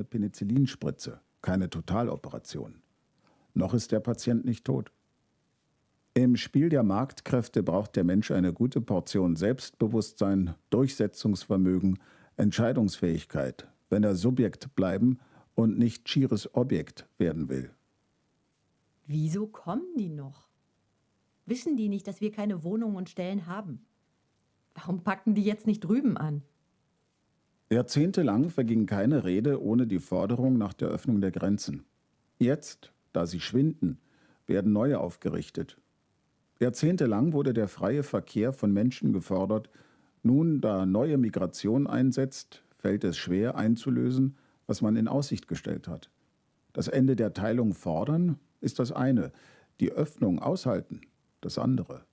keine Penicillinspritze, keine Totaloperation. Noch ist der Patient nicht tot. Im Spiel der Marktkräfte braucht der Mensch eine gute Portion Selbstbewusstsein, Durchsetzungsvermögen, Entscheidungsfähigkeit, wenn er Subjekt bleiben und nicht schieres Objekt werden will. Wieso kommen die noch? Wissen die nicht, dass wir keine Wohnungen und Stellen haben? Warum packen die jetzt nicht drüben an? Jahrzehntelang verging keine Rede ohne die Forderung nach der Öffnung der Grenzen. Jetzt, da sie schwinden, werden neue aufgerichtet. Jahrzehntelang wurde der freie Verkehr von Menschen gefordert. Nun, da neue Migration einsetzt, fällt es schwer einzulösen, was man in Aussicht gestellt hat. Das Ende der Teilung fordern ist das eine, die Öffnung aushalten das andere.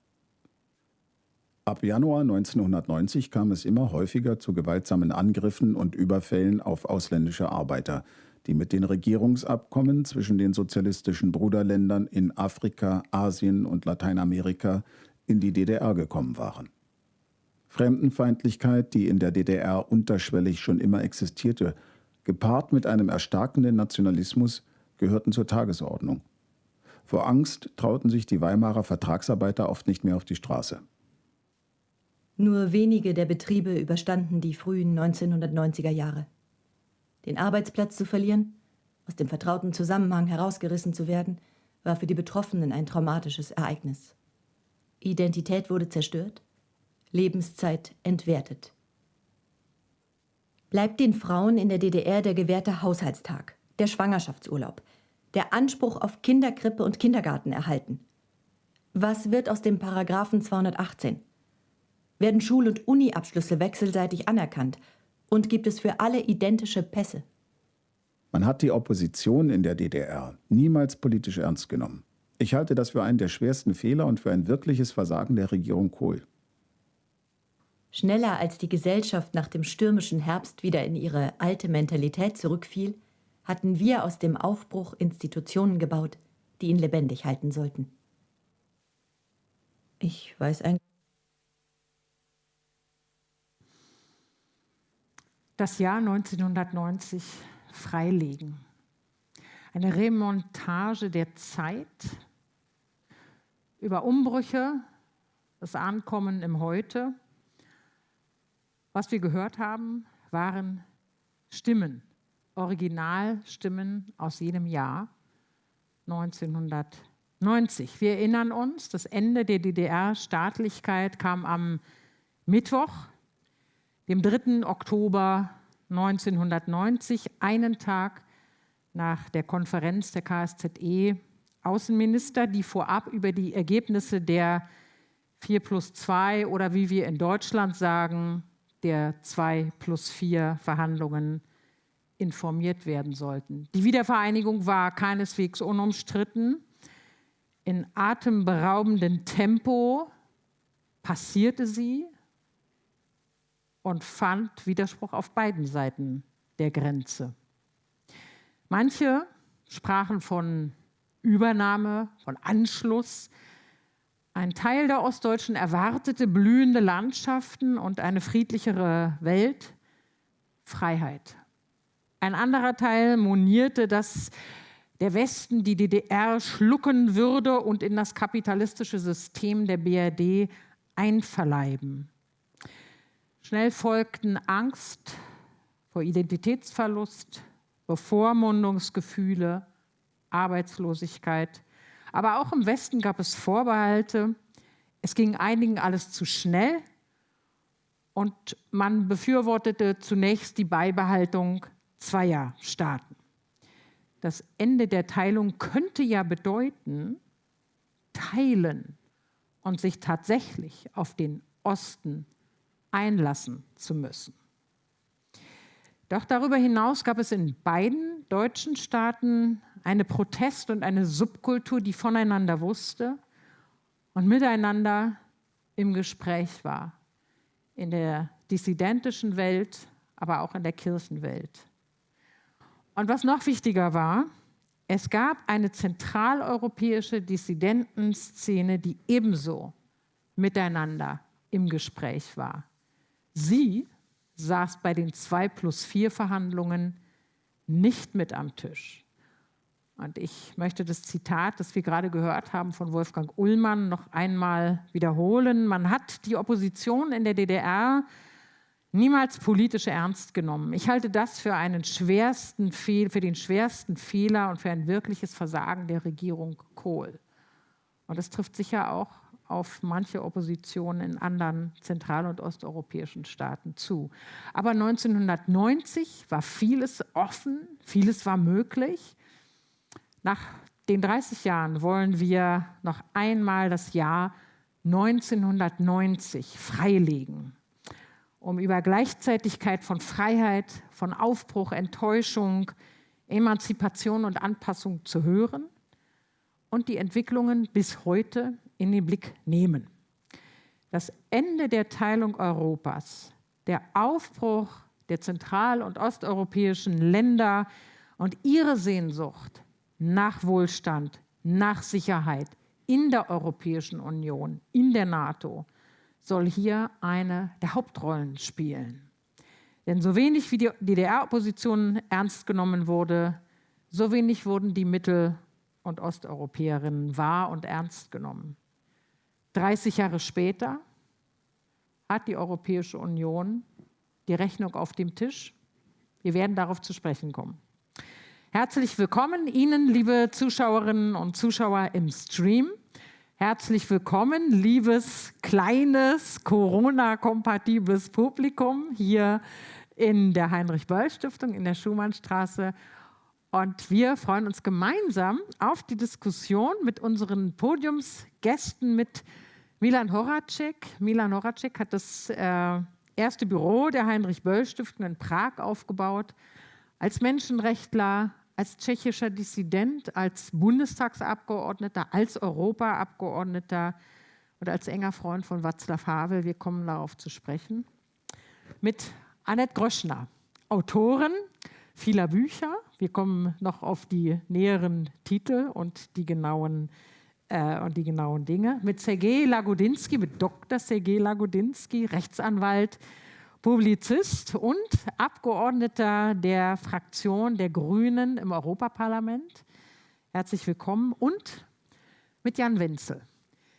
Ab Januar 1990 kam es immer häufiger zu gewaltsamen Angriffen und Überfällen auf ausländische Arbeiter, die mit den Regierungsabkommen zwischen den sozialistischen Bruderländern in Afrika, Asien und Lateinamerika in die DDR gekommen waren. Fremdenfeindlichkeit, die in der DDR unterschwellig schon immer existierte, gepaart mit einem erstarkenden Nationalismus, gehörten zur Tagesordnung. Vor Angst trauten sich die Weimarer Vertragsarbeiter oft nicht mehr auf die Straße. Nur wenige der Betriebe überstanden die frühen 1990er Jahre. Den Arbeitsplatz zu verlieren, aus dem vertrauten Zusammenhang herausgerissen zu werden, war für die Betroffenen ein traumatisches Ereignis. Identität wurde zerstört, Lebenszeit entwertet. Bleibt den Frauen in der DDR der gewährte Haushaltstag, der Schwangerschaftsurlaub, der Anspruch auf Kinderkrippe und Kindergarten erhalten. Was wird aus dem Paragraphen 218? Werden Schul- und Uni-Abschlüsse wechselseitig anerkannt? Und gibt es für alle identische Pässe? Man hat die Opposition in der DDR niemals politisch ernst genommen. Ich halte das für einen der schwersten Fehler und für ein wirkliches Versagen der Regierung Kohl. Schneller als die Gesellschaft nach dem stürmischen Herbst wieder in ihre alte Mentalität zurückfiel, hatten wir aus dem Aufbruch Institutionen gebaut, die ihn lebendig halten sollten. Ich weiß ein. Das Jahr 1990 freilegen. Eine Remontage der Zeit über Umbrüche, das Ankommen im Heute. Was wir gehört haben, waren Stimmen, Originalstimmen aus jedem Jahr 1990. Wir erinnern uns, das Ende der DDR-Staatlichkeit kam am Mittwoch, dem 3. Oktober 1990, einen Tag nach der Konferenz der KSZE Außenminister, die vorab über die Ergebnisse der 4 plus 2 oder wie wir in Deutschland sagen, der 2 plus 4 Verhandlungen informiert werden sollten. Die Wiedervereinigung war keineswegs unumstritten. In atemberaubendem Tempo passierte sie und fand Widerspruch auf beiden Seiten der Grenze. Manche sprachen von Übernahme, von Anschluss. Ein Teil der Ostdeutschen erwartete blühende Landschaften und eine friedlichere Welt, Freiheit. Ein anderer Teil monierte, dass der Westen die DDR schlucken würde und in das kapitalistische System der BRD einverleiben. Schnell folgten Angst vor Identitätsverlust, Bevormundungsgefühle, Arbeitslosigkeit. Aber auch im Westen gab es Vorbehalte. Es ging einigen alles zu schnell und man befürwortete zunächst die Beibehaltung zweier Staaten. Das Ende der Teilung könnte ja bedeuten, teilen und sich tatsächlich auf den Osten einlassen zu müssen. Doch darüber hinaus gab es in beiden deutschen Staaten eine Protest- und eine Subkultur, die voneinander wusste und miteinander im Gespräch war. In der dissidentischen Welt, aber auch in der Kirchenwelt. Und was noch wichtiger war, es gab eine zentraleuropäische Dissidentenszene, die ebenso miteinander im Gespräch war. Sie saß bei den 2 plus 4 Verhandlungen nicht mit am Tisch. Und ich möchte das Zitat, das wir gerade gehört haben von Wolfgang Ullmann, noch einmal wiederholen. Man hat die Opposition in der DDR niemals politisch ernst genommen. Ich halte das für, einen schwersten Fehl, für den schwersten Fehler und für ein wirkliches Versagen der Regierung Kohl. Und das trifft sicher auch auf manche Opposition in anderen zentral- und osteuropäischen Staaten zu. Aber 1990 war vieles offen, vieles war möglich. Nach den 30 Jahren wollen wir noch einmal das Jahr 1990 freilegen, um über Gleichzeitigkeit von Freiheit, von Aufbruch, Enttäuschung, Emanzipation und Anpassung zu hören und die Entwicklungen bis heute in den Blick nehmen. Das Ende der Teilung Europas, der Aufbruch der zentral- und osteuropäischen Länder und ihre Sehnsucht nach Wohlstand, nach Sicherheit in der Europäischen Union, in der NATO, soll hier eine der Hauptrollen spielen. Denn so wenig wie die DDR-Opposition ernst genommen wurde, so wenig wurden die Mittel- und Osteuropäerinnen wahr und ernst genommen. 30 Jahre später hat die Europäische Union die Rechnung auf dem Tisch. Wir werden darauf zu sprechen kommen. Herzlich willkommen Ihnen, liebe Zuschauerinnen und Zuschauer im Stream. Herzlich willkommen, liebes, kleines, Corona-kompatibles Publikum hier in der Heinrich-Böll-Stiftung in der Schumannstraße. Und wir freuen uns gemeinsam auf die Diskussion mit unseren Podiumsgästen, mit Milan Horacek. Milan Horacek hat das äh, erste Büro der Heinrich-Böll-Stiftung in Prag aufgebaut als Menschenrechtler, als tschechischer Dissident, als Bundestagsabgeordneter, als Europaabgeordneter und als enger Freund von Václav Havel, wir kommen darauf zu sprechen, mit Annette Gröschner, Autorin vieler Bücher. Wir kommen noch auf die näheren Titel und die genauen, äh, und die genauen Dinge. Mit Sergei Lagodinsky, mit Dr. Sergei Lagodinsky, Rechtsanwalt, Publizist und Abgeordneter der Fraktion der Grünen im Europaparlament. Herzlich willkommen. Und mit Jan Wenzel.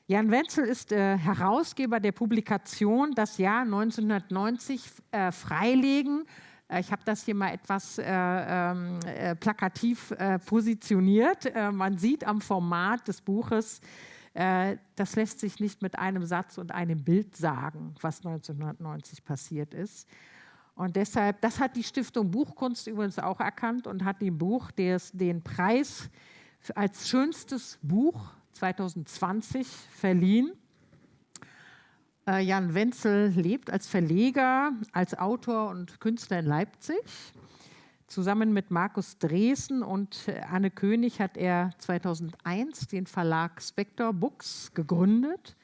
Jan Wenzel ist äh, Herausgeber der Publikation Das Jahr 1990 äh, freilegen. Äh, ich habe das hier mal etwas äh, ähm, äh, plakativ äh, positioniert. man sieht am Format des Buches, äh, das lässt sich nicht mit einem Satz und einem Bild sagen, was 1990 passiert ist. Und deshalb, das hat die Stiftung Buchkunst übrigens auch erkannt und hat dem Buch des, den Preis als schönstes Buch 2020 verliehen. Äh, Jan Wenzel lebt als Verleger, als Autor und Künstler in Leipzig. Zusammen mit Markus Dresen und äh, Anne König hat er 2001 den Verlag Spector Books gegründet.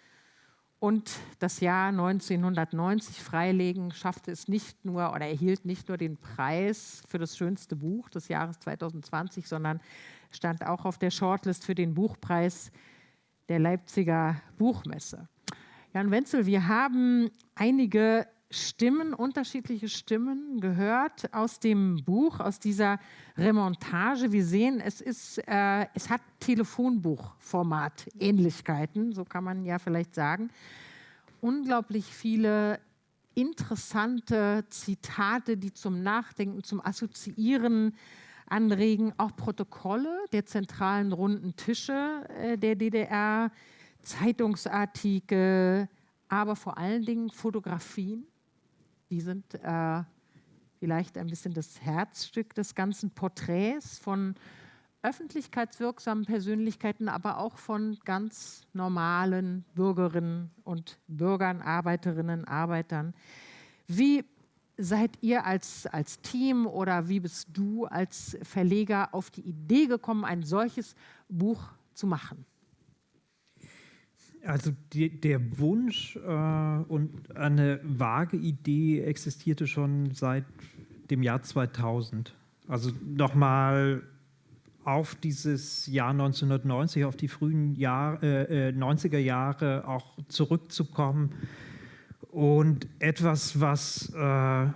Und das Jahr 1990 freilegen schaffte es nicht nur oder erhielt nicht nur den Preis für das schönste Buch des Jahres 2020, sondern stand auch auf der Shortlist für den Buchpreis der Leipziger Buchmesse. Jan Wenzel, wir haben einige Stimmen, unterschiedliche Stimmen gehört aus dem Buch, aus dieser Remontage. Wir sehen, es, ist, äh, es hat Telefonbuchformat Ähnlichkeiten, so kann man ja vielleicht sagen. Unglaublich viele interessante Zitate, die zum Nachdenken, zum Assoziieren anregen, auch Protokolle der zentralen runden Tische äh, der DDR, Zeitungsartikel, aber vor allen Dingen Fotografien die sind äh, vielleicht ein bisschen das Herzstück des ganzen Porträts von öffentlichkeitswirksamen Persönlichkeiten, aber auch von ganz normalen Bürgerinnen und Bürgern, Arbeiterinnen, Arbeitern. Wie seid ihr als, als Team oder wie bist du als Verleger auf die Idee gekommen, ein solches Buch zu machen? Also die, der Wunsch äh, und eine vage Idee existierte schon seit dem Jahr 2000. Also nochmal auf dieses Jahr 1990, auf die frühen Jahr, äh, 90er äh, Jahre auch zurückzukommen und etwas, was äh,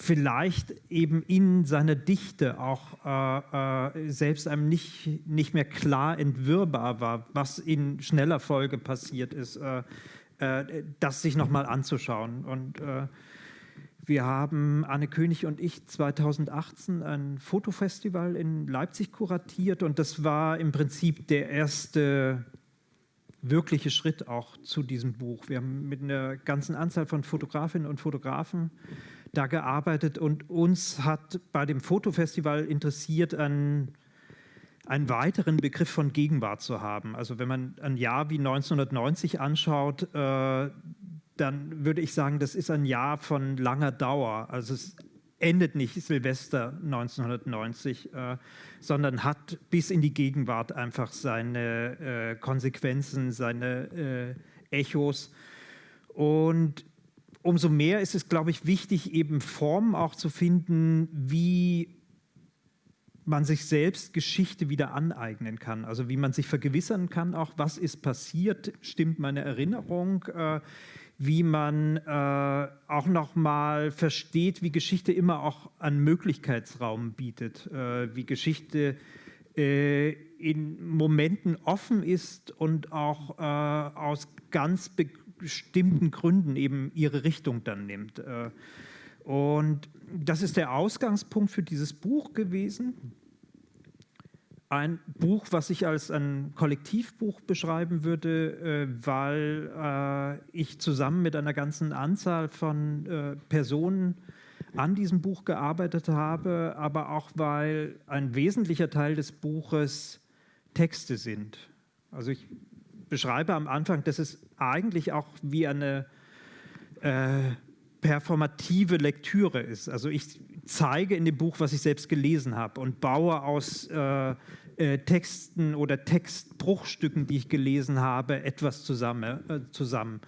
vielleicht eben in seiner Dichte auch äh, äh, selbst einem nicht, nicht mehr klar entwirrbar war, was in schneller Folge passiert ist, äh, äh, das sich nochmal anzuschauen. Und äh, wir haben, Anne König und ich, 2018 ein Fotofestival in Leipzig kuratiert und das war im Prinzip der erste wirkliche Schritt auch zu diesem Buch. Wir haben mit einer ganzen Anzahl von Fotografinnen und Fotografen da gearbeitet und uns hat bei dem Fotofestival interessiert, einen, einen weiteren Begriff von Gegenwart zu haben. Also wenn man ein Jahr wie 1990 anschaut, äh, dann würde ich sagen, das ist ein Jahr von langer Dauer. Also es endet nicht Silvester 1990, äh, sondern hat bis in die Gegenwart einfach seine äh, Konsequenzen, seine äh, Echos. Und umso mehr ist es, glaube ich, wichtig, eben Formen auch zu finden, wie man sich selbst Geschichte wieder aneignen kann. Also wie man sich vergewissern kann, auch was ist passiert, stimmt meine Erinnerung, äh, wie man äh, auch nochmal versteht, wie Geschichte immer auch einen Möglichkeitsraum bietet, äh, wie Geschichte äh, in Momenten offen ist und auch äh, aus ganz bestimmten Gründen eben ihre Richtung dann nimmt. Äh, und das ist der Ausgangspunkt für dieses Buch gewesen. Ein Buch, was ich als ein Kollektivbuch beschreiben würde, äh, weil äh, ich zusammen mit einer ganzen Anzahl von Personen an diesem Buch gearbeitet habe, aber auch weil ein wesentlicher Teil des Buches Texte sind. Also ich beschreibe am Anfang, dass es eigentlich auch wie eine äh, performative Lektüre ist. Also ich zeige in dem Buch, was ich selbst gelesen habe und baue aus äh, äh, Texten oder Textbruchstücken, die ich gelesen habe, etwas zusammen. Äh, zusammen.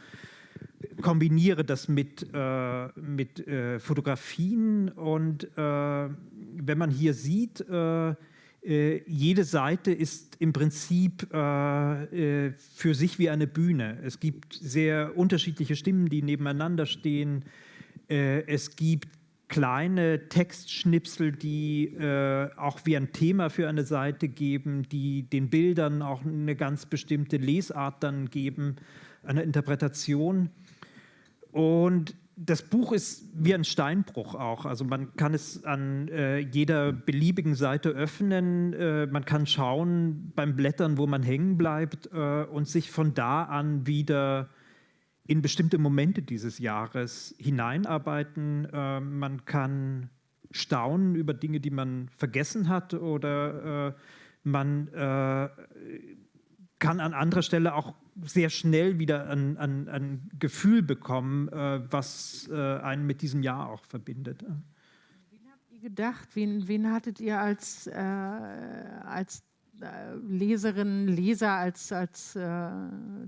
Kombiniere das mit, äh, mit äh, Fotografien und wenn man hier sieht, äh, jede Seite ist im Prinzip äh, äh, für sich wie eine Bühne. Es gibt sehr unterschiedliche Stimmen, die nebeneinander stehen. Äh, es gibt kleine Textschnipsel, die äh, auch wie ein Thema für eine Seite geben, die den Bildern auch eine ganz bestimmte Lesart dann geben, eine Interpretation. Und das Buch ist wie ein Steinbruch auch. Also man kann es an äh, jeder beliebigen Seite öffnen. Äh, man kann schauen beim Blättern, wo man hängen bleibt äh, und sich von da an wieder in bestimmte Momente dieses Jahres hineinarbeiten. Äh, man kann staunen über Dinge, die man vergessen hat oder äh, man äh, kann an anderer Stelle auch sehr schnell wieder ein, ein, ein Gefühl bekommen, äh, was äh, einen mit diesem Jahr auch verbindet. Wen habt ihr gedacht? Wen, wen hattet ihr als, äh, als äh, Leserinnen, Leser, als, als äh,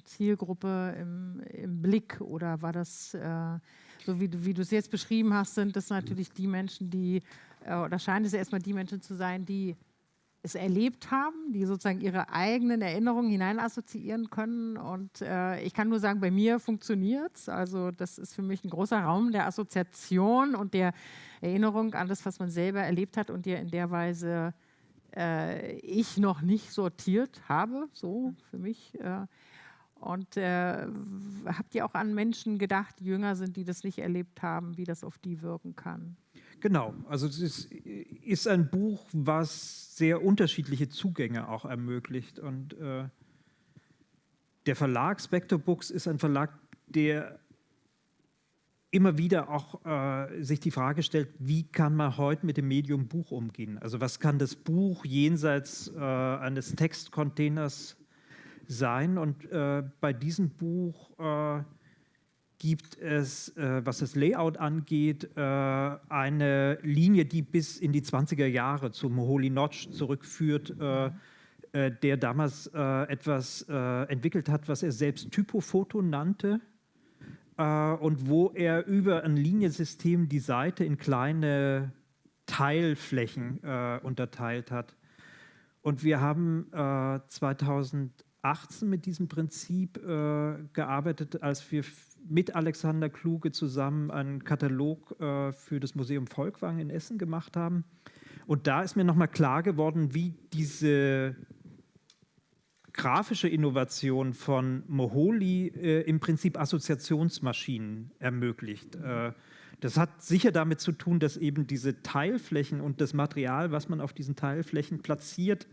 Zielgruppe im, im, Blick? Oder war das, äh, so wie, wie du es jetzt beschrieben hast, sind das natürlich die Menschen, die, oder scheint es erstmal die Menschen zu sein, die es erlebt haben, die sozusagen ihre eigenen Erinnerungen hineinassoziieren können. Und äh, ich kann nur sagen, bei mir funktioniert es. Also das ist für mich ein großer Raum der Assoziation und der Erinnerung an das, was man selber erlebt hat und der in der Weise äh, ich noch nicht sortiert habe, so für mich. Äh, und äh, habt ihr auch an Menschen gedacht, die jünger sind, die das nicht erlebt haben, wie das auf die wirken kann? Genau, also es ist, ein Buch, was sehr unterschiedliche Zugänge auch ermöglicht. Und äh, der Verlag Spectre Books ist ein Verlag, der immer wieder auch äh, sich die Frage stellt, wie kann man heute mit dem Medium Buch umgehen? Also was kann das Buch jenseits äh, eines Textcontainers sein? Und äh, bei diesem Buch äh, gibt es, äh, was das Layout angeht, äh, eine Linie, die bis in die 20er Jahre zum Holy Notch zurückführt, äh, äh der damals äh, etwas äh, entwickelt hat, was er selbst Typofoto nannte und wo er über ein Liniensystem die Seite in kleine Teilflächen unterteilt hat. Und wir haben 2000 2018 mit diesem Prinzip gearbeitet, als wir mit Alexander Kluge zusammen einen Katalog äh, für das Museum Volkwang in Essen gemacht haben. Und da ist mir nochmal klar geworden, wie diese grafische Innovation von Moholy äh, im Prinzip Assoziationsmaschinen ermöglicht. Äh, das hat sicher damit zu tun, dass eben diese Teilflächen und das Material, was man auf diesen Teilflächen platziert,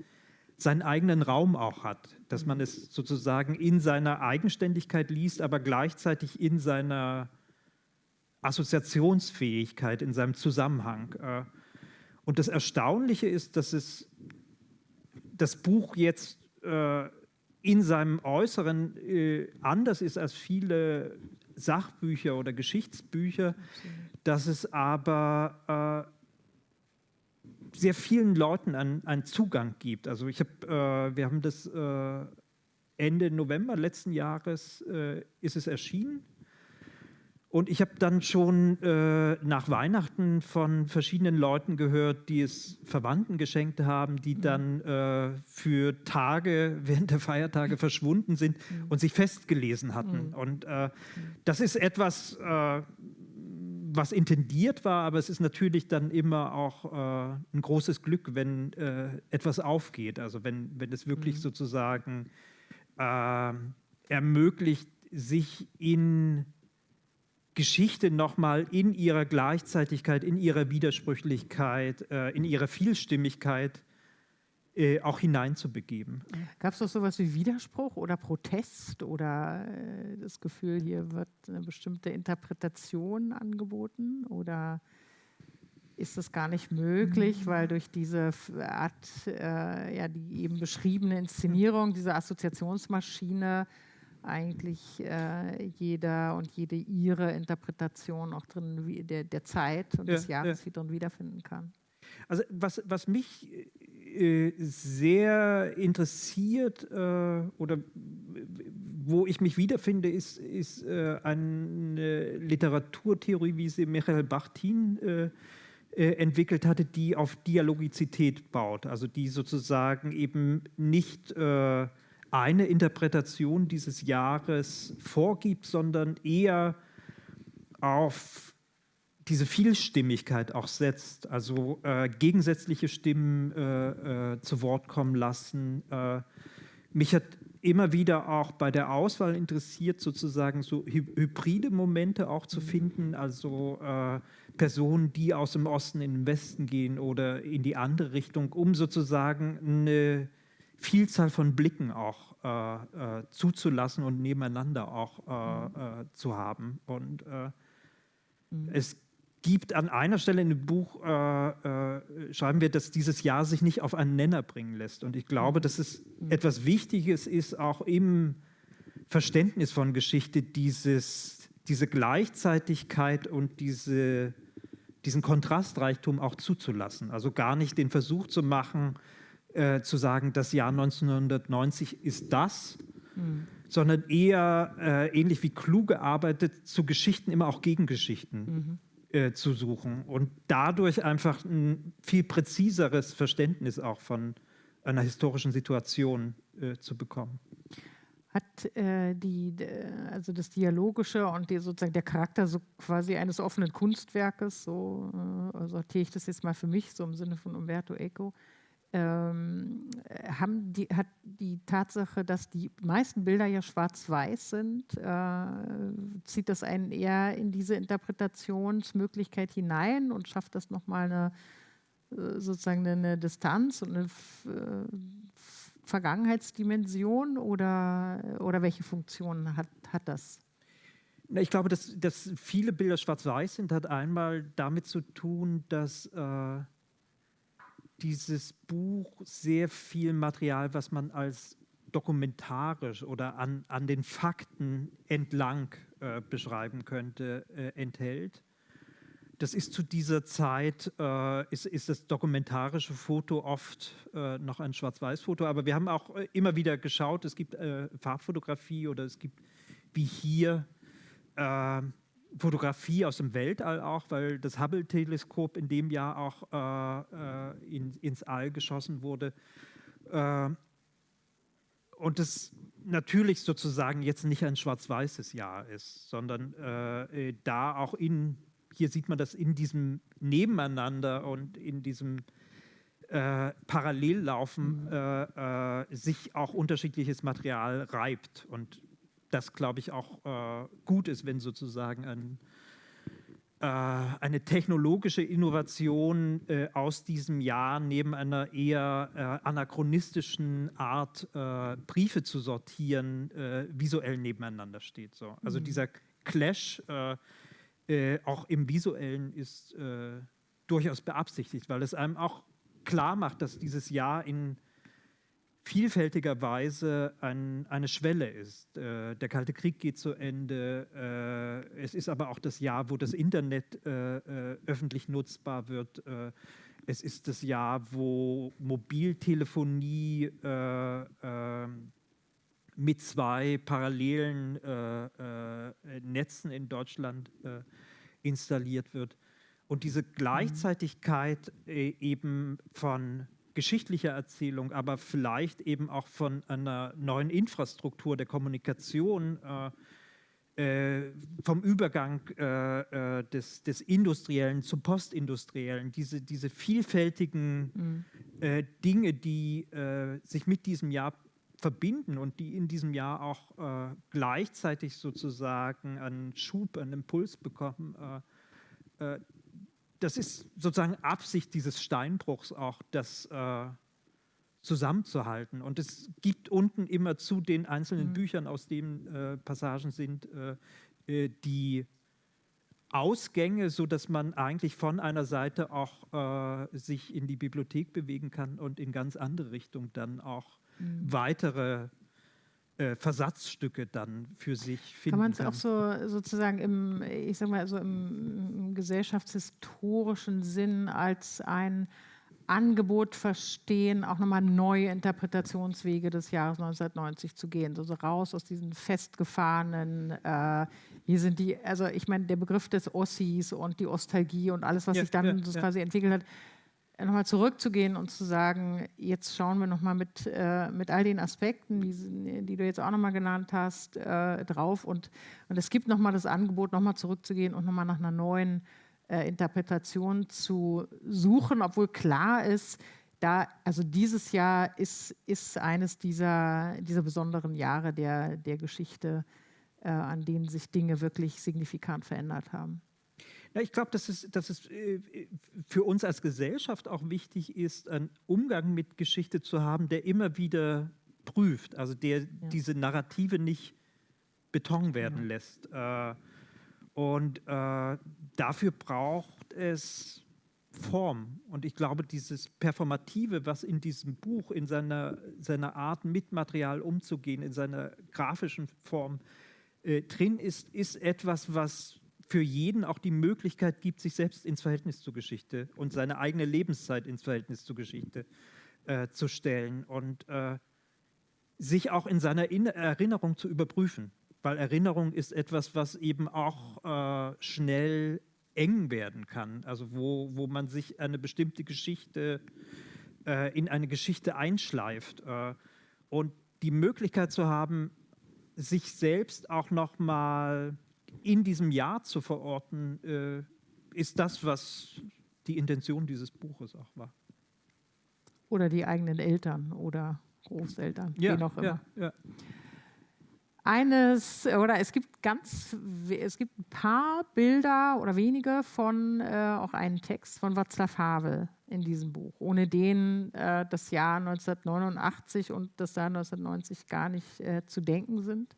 seinen eigenen Raum auch hat, dass man es sozusagen in seiner Eigenständigkeit liest, aber gleichzeitig in seiner Assoziationsfähigkeit, in seinem Zusammenhang. Äh. Und das Erstaunliche ist, dass es das Buch jetzt äh, in seinem Äußeren äh, anders ist als viele Sachbücher oder Geschichtsbücher, dass es aber sehr vielen Leuten einen, einen Zugang gibt. Also ich habe, äh, wir haben das äh, Ende November letzten Jahres äh, ist es erschienen. Und ich habe dann schon äh, nach Weihnachten von verschiedenen Leuten gehört, die es Verwandten geschenkt haben, die mhm. dann äh, für Tage während der Feiertage verschwunden sind mhm. und sich festgelesen hatten. Mhm. Und äh, mhm. das ist etwas, was intendiert war, aber es ist natürlich dann immer auch äh, ein großes Glück, wenn äh, etwas aufgeht. Also wenn, wenn es wirklich mhm. sozusagen äh, ermöglicht, sich in Geschichte nochmal in ihrer Gleichzeitigkeit, in ihrer Widersprüchlichkeit, äh, in ihrer Vielstimmigkeit äh, auch hineinzubegeben. Gab es doch sowas wie Widerspruch oder Protest oder äh, das Gefühl, hier wird eine bestimmte Interpretation angeboten oder ist das gar nicht möglich, mhm. weil durch diese Art, äh, ja, die eben beschriebene Inszenierung, diese Assoziationsmaschine eigentlich äh, jeder und jede ihre Interpretation auch drin der, der Zeit und ja, des Jahres ja. drin wiederfinden kann. Also was, was mich äh, sehr interessiert äh, oder wo ich mich wiederfinde, ist, ist äh, eine Literaturtheorie, wie sie Michael Bachtin äh, äh, entwickelt hatte, die auf Dialogizität baut, also die sozusagen eben nicht äh, eine Interpretation dieses Jahres vorgibt, sondern eher auf diese Vielstimmigkeit auch setzt, also äh, gegensätzliche Stimmen äh, äh, zu Wort kommen lassen. Äh, mich hat immer wieder auch bei der Auswahl interessiert, sozusagen so hybride Momente auch zu mhm. finden, also äh, Personen, die aus dem Osten in den Westen gehen oder in die andere Richtung, um sozusagen eine Vielzahl von Blicken auch äh, zuzulassen und nebeneinander auch mhm. zu haben. Und mhm. es gibt an einer Stelle in dem Buch, äh, äh, schreiben wir, dass dieses Jahr sich nicht auf einen Nenner bringen lässt. Und ich glaube, dass es etwas Wichtiges ist, auch im Verständnis von Geschichte, dieses, diese Gleichzeitigkeit und diese, diesen Kontrastreichtum auch zuzulassen. Also gar nicht den Versuch zu machen, äh, zu sagen, das Jahr 1990 ist das, mhm. sondern eher äh, ähnlich wie klug gearbeitet, zu Geschichten immer auch Gegengeschichten. Mhm äh, zu suchen und dadurch einfach ein viel präziseres Verständnis auch von einer historischen Situation äh, zu bekommen. Hat äh, die, also das Dialogische und die, sozusagen der Charakter so quasi eines offenen Kunstwerkes, so äh, sortiere ich das jetzt mal für mich, so im Sinne von Umberto Eco, ähm, haben die, hat die Tatsache, dass die meisten Bilder ja schwarz-weiß sind, äh, zieht das einen eher in diese Interpretationsmöglichkeit hinein und schafft das nochmal eine äh, sozusagen eine Distanz und eine äh, Vergangenheitsdimension oder, oder welche Funktion hat, hat das? Ich glaube, dass, dass viele Bilder schwarz-weiß sind, hat einmal damit zu tun, dass äh, dieses Buch sehr viel Material, was man als dokumentarisch oder an, an den Fakten entlang äh, beschreiben könnte, äh, enthält. Das ist zu dieser Zeit, äh, ist, ist das dokumentarische Foto oft äh, noch ein Schwarz-Weiß-Foto, aber wir haben auch äh, immer wieder geschaut, es gibt äh, Farbfotografie oder es gibt wie hier Fotografie aus dem Weltall auch, weil das Hubble-Teleskop in dem Jahr auch äh, äh, in, ins All geschossen wurde. Äh, und es natürlich sozusagen jetzt nicht ein schwarz-weißes Jahr ist, sondern äh, äh, da auch in, hier sieht man das in diesem Nebeneinander und in diesem äh, Parallellaufen mhm. äh, sich auch unterschiedliches Material reibt und das, glaube ich, auch äh, gut ist, wenn sozusagen ein äh, eine technologische Innovation äh, aus diesem Jahr neben einer eher äh, anachronistischen Art, äh, Briefe zu sortieren, äh, visuell nebeneinander steht. So. Also mhm. dieser Clash auch im visuellen ist durchaus beabsichtigt, weil es einem auch klar macht, dass dieses Jahr in vielfältiger Weise ein, eine Schwelle ist. Äh, der Kalte Krieg geht zu Ende. Äh, es ist aber auch das Jahr, wo das Internet äh, äh öffentlich nutzbar wird. Äh, es ist das Jahr, wo Mobiltelefonie äh, mit zwei parallelen Netzen in Deutschland installiert wird. Und diese Gleichzeitigkeit eben von geschichtlicher Erzählung, aber vielleicht eben auch von einer neuen Infrastruktur der Kommunikation, äh, äh, vom Übergang äh, äh des, des, Industriellen zum Postindustriellen, diese, diese vielfältigen mhm. Äh, Dinge, die äh, sich mit diesem Jahr verbinden und die in diesem Jahr auch gleichzeitig sozusagen einen Schub, einen Impuls bekommen, das ist sozusagen Absicht dieses Steinbruchs auch, das äh, zusammenzuhalten. Und es gibt unten immer zu den einzelnen mhm. Büchern, aus denen äh, Passagen sind, äh, äh die Ausgänge, sodass man eigentlich von einer Seite auch äh, sich in die Bibliothek bewegen kann und in ganz andere Richtungen dann auch mhm. weitere äh, Versatzstücke dann für sich finden kann. man es auch so sozusagen im, ich sag mal, so im gesellschaftshistorischen Sinn als ein Angebot verstehen, auch nochmal neue Interpretationswege des Jahres 1990 zu gehen, so, raus aus diesen festgefahrenen, äh, hier sind die, also ich meine, der Begriff des Ossis und die Ostalgie und alles, was ja, sich dann ja, so ja. quasi entwickelt hat, nochmal zurückzugehen und zu sagen, jetzt schauen wir nochmal mit, äh, mit all den Aspekten, die, die du jetzt auch nochmal genannt hast, äh, drauf. Und, und es gibt nochmal das Angebot, nochmal zurückzugehen und nochmal nach einer neuen äh, Interpretation zu suchen, obwohl klar ist, da, also dieses Jahr ist, ist eines dieser, dieser besonderen Jahre der, der Geschichte, äh, an denen sich Dinge wirklich signifikant verändert haben. Ja, ich glaube, dass es, dass es äh, für uns als Gesellschaft auch wichtig ist, einen Umgang mit Geschichte zu haben, der immer wieder prüft, also der ja. diese Narrative nicht Beton werden lässt. Äh, und äh, dafür braucht es Form. Und ich glaube, dieses Performative, was in diesem Buch, in seiner, seiner Art, mit Material umzugehen, in seiner grafischen Form äh, drin ist, ist etwas, was für jeden auch die Möglichkeit gibt, sich selbst ins Verhältnis zur Geschichte und seine eigene Lebenszeit ins Verhältnis zur Geschichte äh, zu stellen und äh, sich auch in seiner in Erinnerung zu überprüfen. Weil Erinnerung ist etwas, was eben auch äh, schnell eng werden kann, also wo, wo man sich eine bestimmte Geschichte äh, in eine Geschichte einschleift äh, und die Möglichkeit zu haben, sich selbst auch nochmal mal in diesem Jahr zu verorten, äh, ist das, was die Intention dieses Buches auch war. Oder die eigenen Eltern oder Großeltern, ja, wie auch immer. Ja, ja. Eines, oder es gibt ganz, es gibt ein paar Bilder oder wenige von äh, auch einen Text von Václav Havel in diesem Buch, ohne den äh, das Jahr 1989 und das Jahr 1990 gar nicht äh, zu denken sind.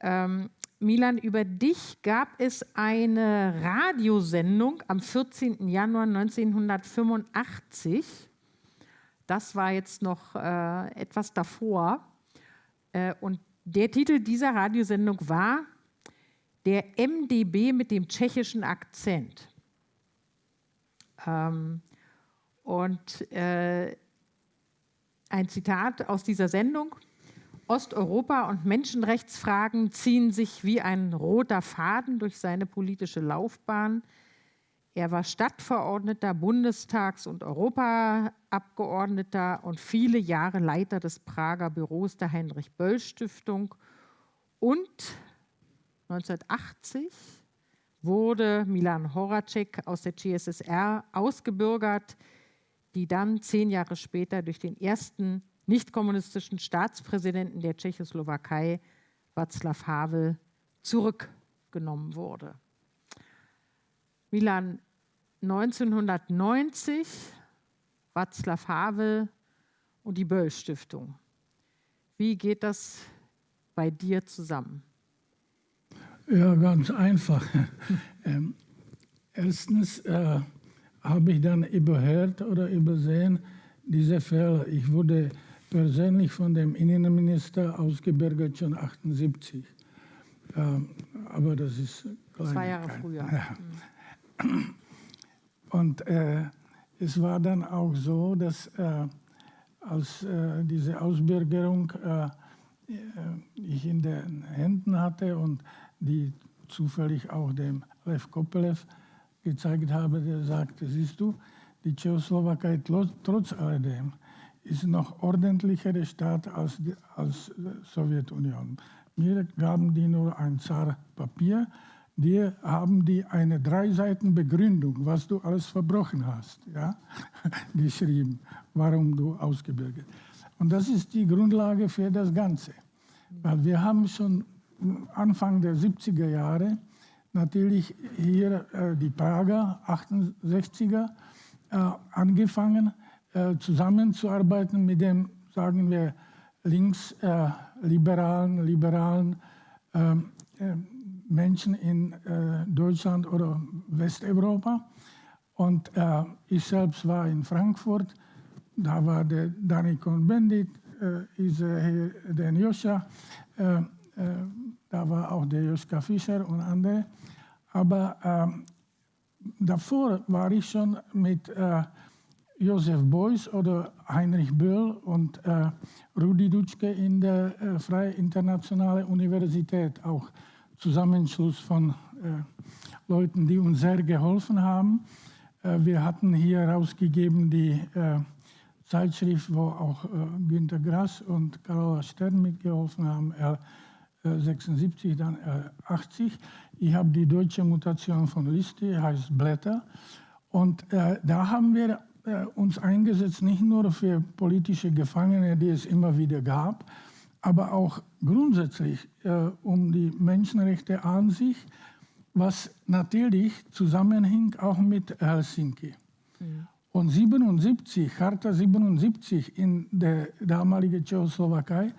Ähm, Milan, über dich gab es eine Radiosendung am 14. Januar 1985. Das war jetzt noch äh, etwas davor. Äh, und der Titel dieser Radiosendung war Der MDB mit dem tschechischen Akzent. Ähm, und äh, ein Zitat aus dieser Sendung. Osteuropa und Menschenrechtsfragen ziehen sich wie ein roter Faden durch seine politische Laufbahn. Er war Stadtverordneter, Bundestags- und Europaabgeordneter und viele Jahre Leiter des Prager Büros der Heinrich-Böll-Stiftung. Und 1980 wurde Milan Horacek aus der CSSR ausgebürgert, die dann zehn Jahre später durch den ersten nicht-kommunistischen Staatspräsidenten der Tschechoslowakei, Václav Havel, zurückgenommen wurde. Milan 1990, Václav Havel und die Böll Stiftung. Wie geht das bei dir zusammen? Ja, ganz einfach. ähm, erstens äh, habe ich dann überhört oder übersehen diese Fälle. Ich wurde persönlich von dem Innenminister ausgebürgert schon 78. Ähm, aber das ist Zwei Jahre früher. Ja. Und äh, es war dann auch so, dass äh, als äh, diese Ausbürgerung äh, äh, ich in den Händen hatte und die zufällig auch dem Lev Kopelev gezeigt habe, der sagte, siehst du, die Tschechoslowakei trotz alledem ist noch ordentlicher Staat als die als Sowjetunion. Mir gaben die nur ein Zar Papier, dir haben die eine drei Seiten Begründung, was du alles verbrochen hast, ja, geschrieben, warum du ausgebürgert. Und das ist die Grundlage für das Ganze. Weil wir haben schon Anfang der 70er Jahre natürlich hier äh, die Prager 68er äh, angefangen, äh, zusammenzuarbeiten mit dem, sagen wir, linksliberalen, liberalen ähm, ähm, Menschen in äh, Deutschland oder Westeuropa. Und äh, ich selbst war in Frankfurt, da war der Danny Cohn-Bendit, äh, äh, der Joscha, äh, äh, da war auch der Joschka Fischer und andere. Aber ähm, davor war ich schon mit äh, Josef Beuys oder Heinrich Böll und Rudi Dutschke in der Freie Internationale Universität auch Zusammenschluss von äh, Leuten, die uns sehr geholfen haben. Äh, wir hatten hier herausgegeben die äh, Zeitschrift, wo auch äh, Günter Grass und Carola Stern mitgeholfen haben, R76, dann R80. Ich habe die deutsche Mutation von Liste, heißt Blätter. Und äh, da haben wir äh, uns eingesetzt, nicht nur für politische Gefangene, die es immer wieder gab, aber auch grundsätzlich äh, um die Menschenrechte an sich, was natürlich zusammenhing auch mit Helsinki. Mhm. Und 77, Charta 77 in der damaligen Tschechoslowakei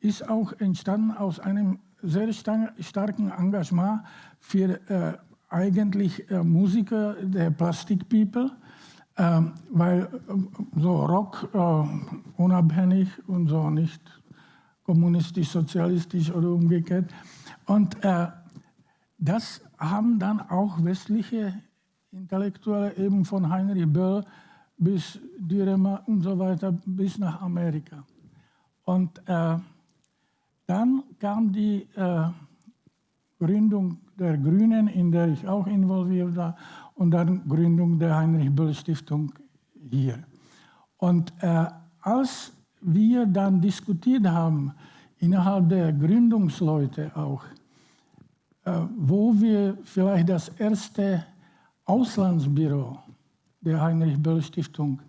ist auch entstanden aus einem sehr starken Engagement für äh, eigentlich äh, Musiker der Plastic People, ähm, weil äh, so Rock äh, unabhängig und so nicht kommunistisch, sozialistisch oder umgekehrt. Und äh, das haben dann auch westliche Intellektuelle eben von Heinrich Böll bis Düremer und so weiter bis nach Amerika. Und äh, dann kam die äh, Gründung der Grünen, in der ich auch involviert war, und dann Gründung der Heinrich Böll Stiftung hier. Und äh, als wir dann diskutiert haben, innerhalb der Gründungsleute auch, äh, wo wir vielleicht das erste Auslandsbüro der Heinrich-Böll-Stiftung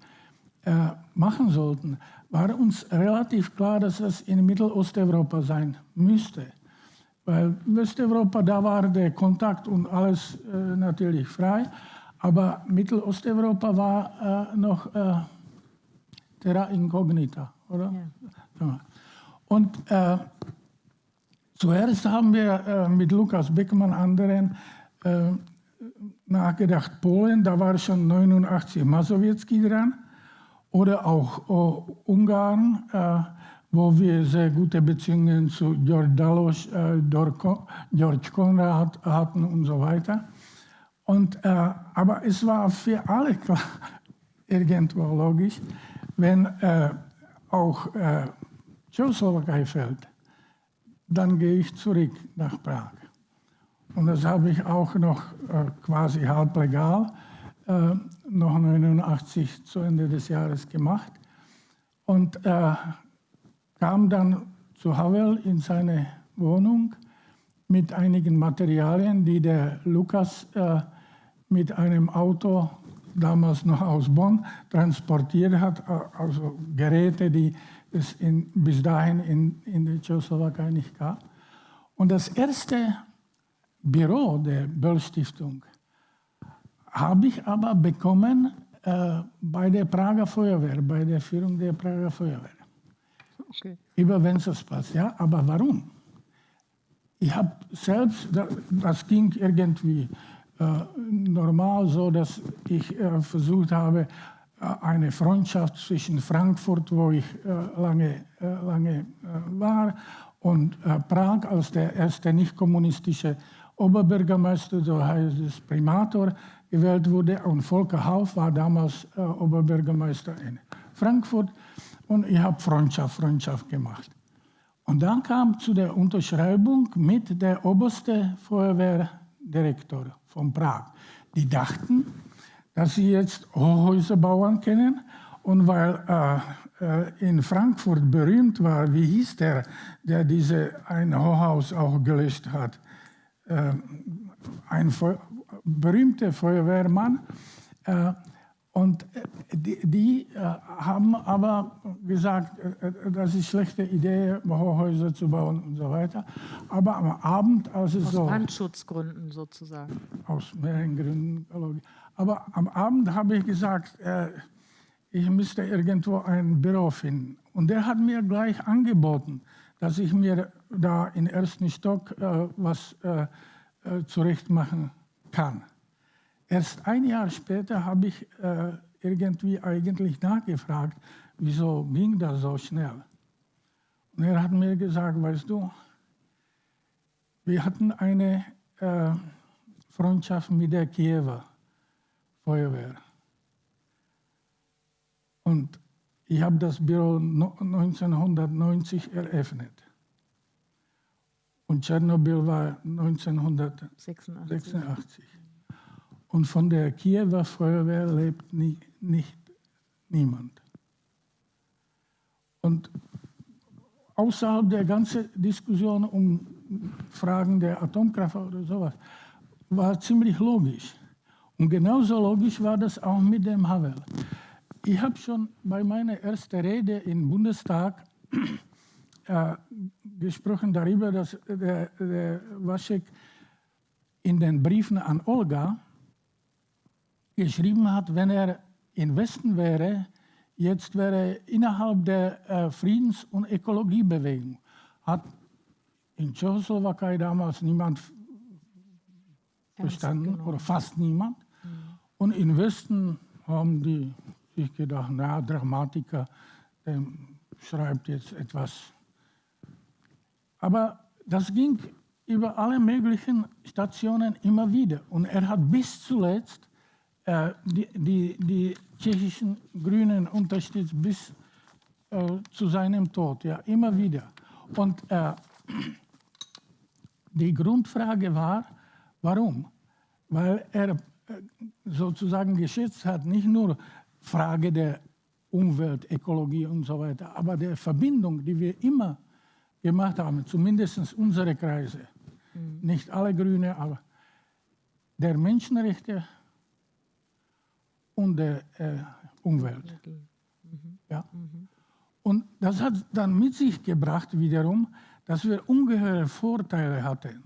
äh, machen sollten, war uns relativ klar, dass es in Mittelosteuropa sein müsste. Weil Westeuropa, da war der Kontakt und alles äh, natürlich frei, aber Mittelosteuropa war äh, noch äh, terra incognita oder? Ja. Und äh, zuerst haben wir äh, mit Lukas Beckmann anderen äh, nachgedacht, Polen, da war schon 89 Masowiecki dran, oder auch oh, Ungarn, wo wir sehr gute Beziehungen zu George Dalos, äh, George Konrad hatten und so weiter. Und, äh, aber es war für alle klar, irgendwo logisch, wenn auch äh, Tschechoslowakei fällt, dann gehe ich zurück nach Prag. und das habe ich auch noch äh, quasi halb legal, äh, noch 89 zu Ende des Jahres gemacht und äh, kam dann zu Havel in seine Wohnung mit einigen Materialien, die der Lukas äh, mit einem Auto damals noch aus Bonn transportiert hat, also Geräte, die es in, bis dahin in, in der Tschechoslowakei nicht gab. Und das erste Büro der Böll-Stiftung habe ich aber bekommen äh, bei der Prager Feuerwehr, bei der Führung der Prager Feuerwehr. Okay. Über Wenzelsplatz, ja. Aber warum? Ich habe selbst, das ging irgendwie äh, normal so, dass ich äh, versucht habe, äh, eine Freundschaft zwischen Frankfurt, wo ich äh, lange, äh, lange war, und Prag als der erste nicht kommunistische Oberbürgermeister, so heißt es Primator, gewählt wurde. Und Volker Hauf war damals Oberbürgermeister in Frankfurt. Und ich habe Freundschaft, Freundschaft gemacht. Und dann kam zu der Unterschreibung mit der oberste Feuerwehrdirektor von Prag. Die dachten, dass sie jetzt Hochhäuser bauen können. Und weil äh, äh, in Frankfurt berühmt war, wie hieß der, der diese ein Hochhaus auch gelöscht hat? Äh, ein Feu berühmter Feuerwehrmann. Äh, und äh, die, die äh, haben aber gesagt, das ist eine schlechte Idee, Hochhäuser zu bauen und so weiter. Aber am Abend, als es aus so... Aus Brandschutzgründen sozusagen. Aus mehreren Gründen. Aber am Abend habe ich gesagt, äh, ich müsste irgendwo ein Büro finden. Und der hat mir gleich angeboten, dass ich mir da im ersten Stock äh, was äh, äh zurecht machen kann. Erst ein Jahr später habe ich äh, irgendwie eigentlich nachgefragt, wieso ging das so schnell. Und er hat mir gesagt, weißt du, wir hatten eine äh, Freundschaft mit der Kiewer. Feuerwehr. Und ich habe das Büro 1990 eröffnet. Und Tschernobyl war 1986. Und von der Kiewer Feuerwehr lebt nie, nicht niemand. Und außerhalb der ganzen Diskussion um Fragen der Atomkraft oder sowas, war ziemlich logisch. Und genauso logisch war das auch mit dem Havel. Ich habe schon bei meiner ersten Rede im Bundestag äh, gesprochen darüber, dass der, der Waschek in den Briefen an Olga geschrieben hat, wenn er im Westen wäre, jetzt wäre innerhalb der äh, Friedens- und Ökologiebewegung, hat in Tschechoslowakei damals niemand verstanden oder fast niemand. Und im Westen haben die sich gedacht, na, Dramatiker, der schreibt jetzt etwas. Aber das ging über alle möglichen Stationen immer wieder. Und er hat bis zuletzt die, die, die, tschechischen Grünen unterstützt bis äh, zu seinem Tod, ja, immer wieder. Und äh, die Grundfrage war, warum? Weil er sozusagen geschätzt hat, nicht nur Frage der Umwelt, Ökologie und so weiter, aber der Verbindung, die wir immer gemacht haben, zumindest unsere Kreise, mhm. nicht alle Grüne, aber der Menschenrechte und der äh, Umwelt. Mhm. Ja? Mhm. Und das hat dann mit sich gebracht wiederum, dass wir ungeheure Vorteile hatten.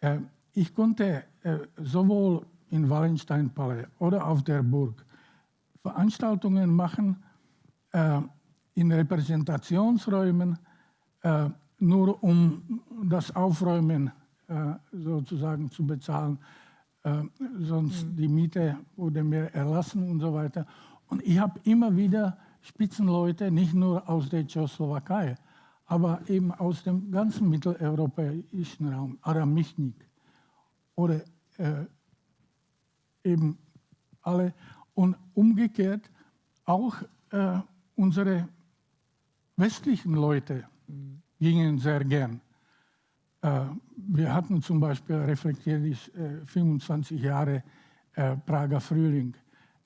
Äh, ich konnte äh, sowohl in Wallensteinpalais oder auf der Burg Veranstaltungen machen äh, in Repräsentationsräumen, äh, nur um das Aufräumen äh, sozusagen zu bezahlen. Äh, sonst mhm. die Miete wurde mehr erlassen und so weiter. Und ich habe immer wieder Spitzenleute, nicht nur aus der Tschechoslowakei, aber eben aus dem ganzen mitteleuropäischen Raum, Adam Michnik oder äh, eben alle. Und umgekehrt auch äh, unsere westlichen Leute gingen sehr gern. Äh, wir hatten zum Beispiel reflektiert 25 äh, Jahre äh, Prager Frühling.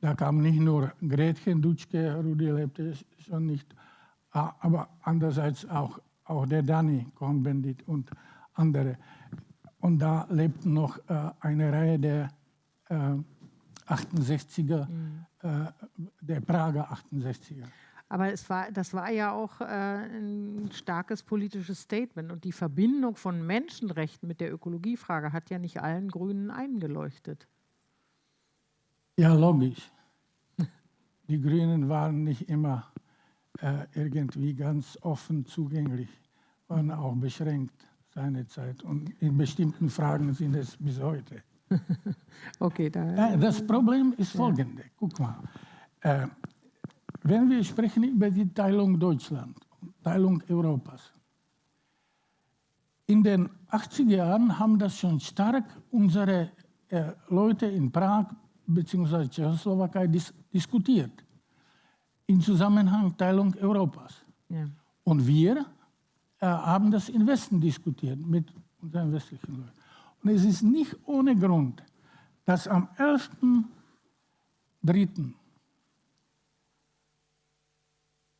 Da kam nicht nur Gretchen Dutschke, Rudi lebte schon nicht, aber andererseits auch, auch der Danny Cohn-Bendit und andere. Und da lebten noch äh, eine Reihe der äh, 68er, mhm. äh, der Prager 68er. Aber es war, das war ja auch äh, ein starkes politisches Statement. Und die Verbindung von Menschenrechten mit der Ökologiefrage hat ja nicht allen Grünen eingeleuchtet. Ja, logisch. Die Grünen waren nicht immer äh, irgendwie ganz offen zugänglich, waren auch beschränkt seinerzeit. Und in bestimmten Fragen sind es bis heute. okay, da, äh, das Problem ist folgende. Guck mal. Äh, wenn wir sprechen über die Teilung Deutschland, Teilung Europas, in den 80er Jahren haben das schon stark unsere äh, Leute in Prag bzw. Tschechoslowakei dis diskutiert, im Zusammenhang Teilung Europas. Ja. Und wir äh, haben das im Westen diskutiert mit unseren westlichen Leuten. Und es ist nicht ohne Grund, dass am 11.3.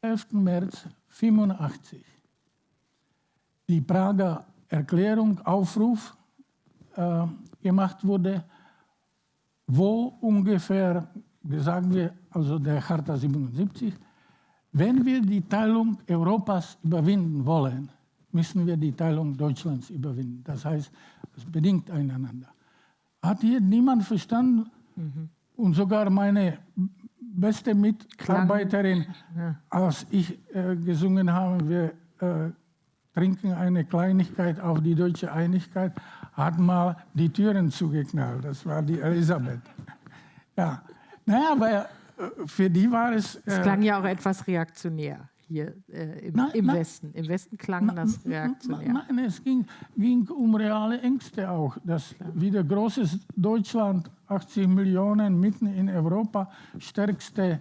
11. März 1985 die Prager Erklärung, Aufruf äh, gemacht wurde, wo ungefähr, sagen wir, also der Charta 77, wenn wir die Teilung Europas überwinden wollen, müssen wir die Teilung Deutschlands überwinden. Das heißt, es bedingt einander. Hat hier niemand verstanden? Mhm. Und sogar meine beste Mitarbeiterin, ja. als ich äh, gesungen habe, wir äh, trinken eine Kleinigkeit auf die deutsche Einigkeit, hat mal die Türen zugeknallt. Das war die Elisabeth. Ja, naja, aber äh, für die war es. Es klang ja auch etwas reaktionär hier äh, im, nein, im nein, Westen. Im Westen klang nein, das reaktionär. Nein, es ging, ging, um reale Ängste auch. Dass wieder großes Deutschland, 80 Millionen mitten in Europa, stärkste,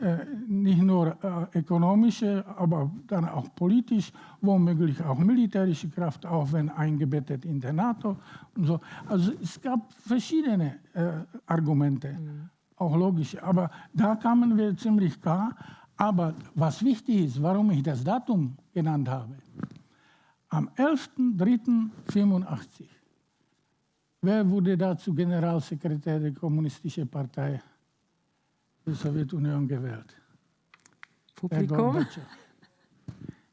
äh, nicht nur äh, ökonomische, aber dann auch politisch, womöglich auch militärische Kraft, auch wenn eingebettet in der NATO und so. Also es gab verschiedene äh, Argumente. Mhm. Auch logische, aber da kamen wir ziemlich klar aber was wichtig ist, warum ich das Datum genannt habe, am 11.03.85, wer wurde dazu Generalsekretär der Kommunistischen Partei der Sowjetunion gewählt? Publikum?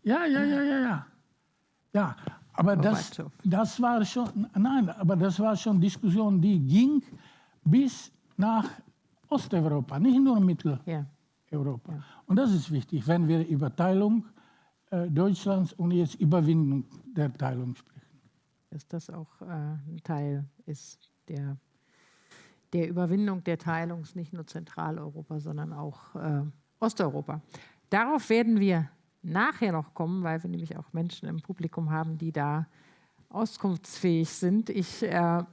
Ja, ja, ja, ja, ja. Ja, aber das, das war schon, nein, aber das war schon Diskussion, die ging bis nach Osteuropa, nicht nur Mitteleuropa. Ja. Ja. Und das ist wichtig, wenn wir über Teilung äh, Deutschlands und jetzt Überwindung der Teilung sprechen. Dass das auch äh, ein Teil ist der, der Überwindung der Teilung, nicht nur Zentraleuropa, sondern auch äh, Osteuropa. Darauf werden wir nachher noch kommen, weil wir nämlich auch Menschen im Publikum haben, die da auskunftsfähig sind. Ich äh,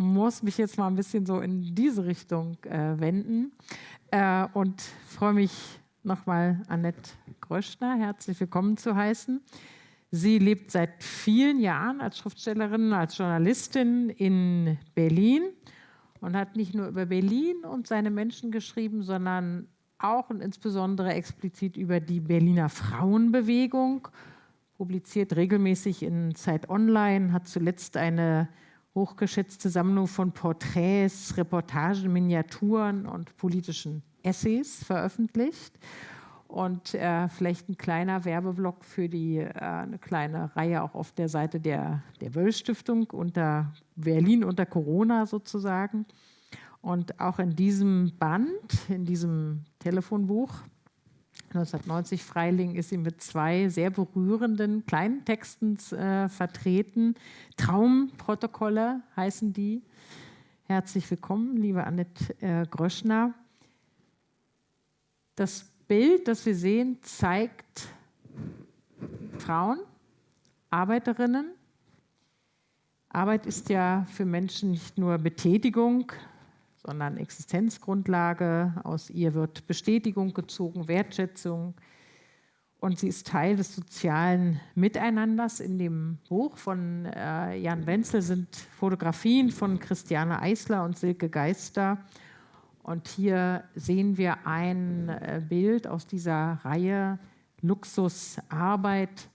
muss mich jetzt mal ein bisschen so in diese Richtung äh, wenden äh, und freue mich nochmal Annette Gröschner herzlich willkommen zu heißen. Sie lebt seit vielen Jahren als Schriftstellerin, als Journalistin in Berlin und hat nicht nur über Berlin und seine Menschen geschrieben, sondern auch und insbesondere explizit über die Berliner Frauenbewegung, publiziert regelmäßig in Zeit Online, hat zuletzt eine hochgeschätzte Sammlung von Porträts, Reportagen, Miniaturen und politischen Essays veröffentlicht. Und äh, vielleicht ein kleiner Werbeblock für die, äh, eine kleine Reihe auch auf der Seite der, der Wöll-Stiftung unter Berlin unter Corona sozusagen. Und auch in diesem Band, in diesem Telefonbuch 1990 Freiling ist sie mit zwei sehr berührenden kleinen Texten äh, vertreten. Traumprotokolle heißen die. Herzlich willkommen, liebe Annette äh, Gröschner. Das Bild, das wir sehen, zeigt Frauen, Arbeiterinnen. Arbeit ist ja für Menschen nicht nur Betätigung, sondern Existenzgrundlage. Aus ihr wird Bestätigung gezogen, Wertschätzung. und sie ist Teil des sozialen Miteinanders. In dem Buch von äh, Jan Wenzel sind Fotografien von Christiane Eisler und Silke Geister. Und hier sehen wir ein äh, Bild aus dieser Reihe Luxusarbeit.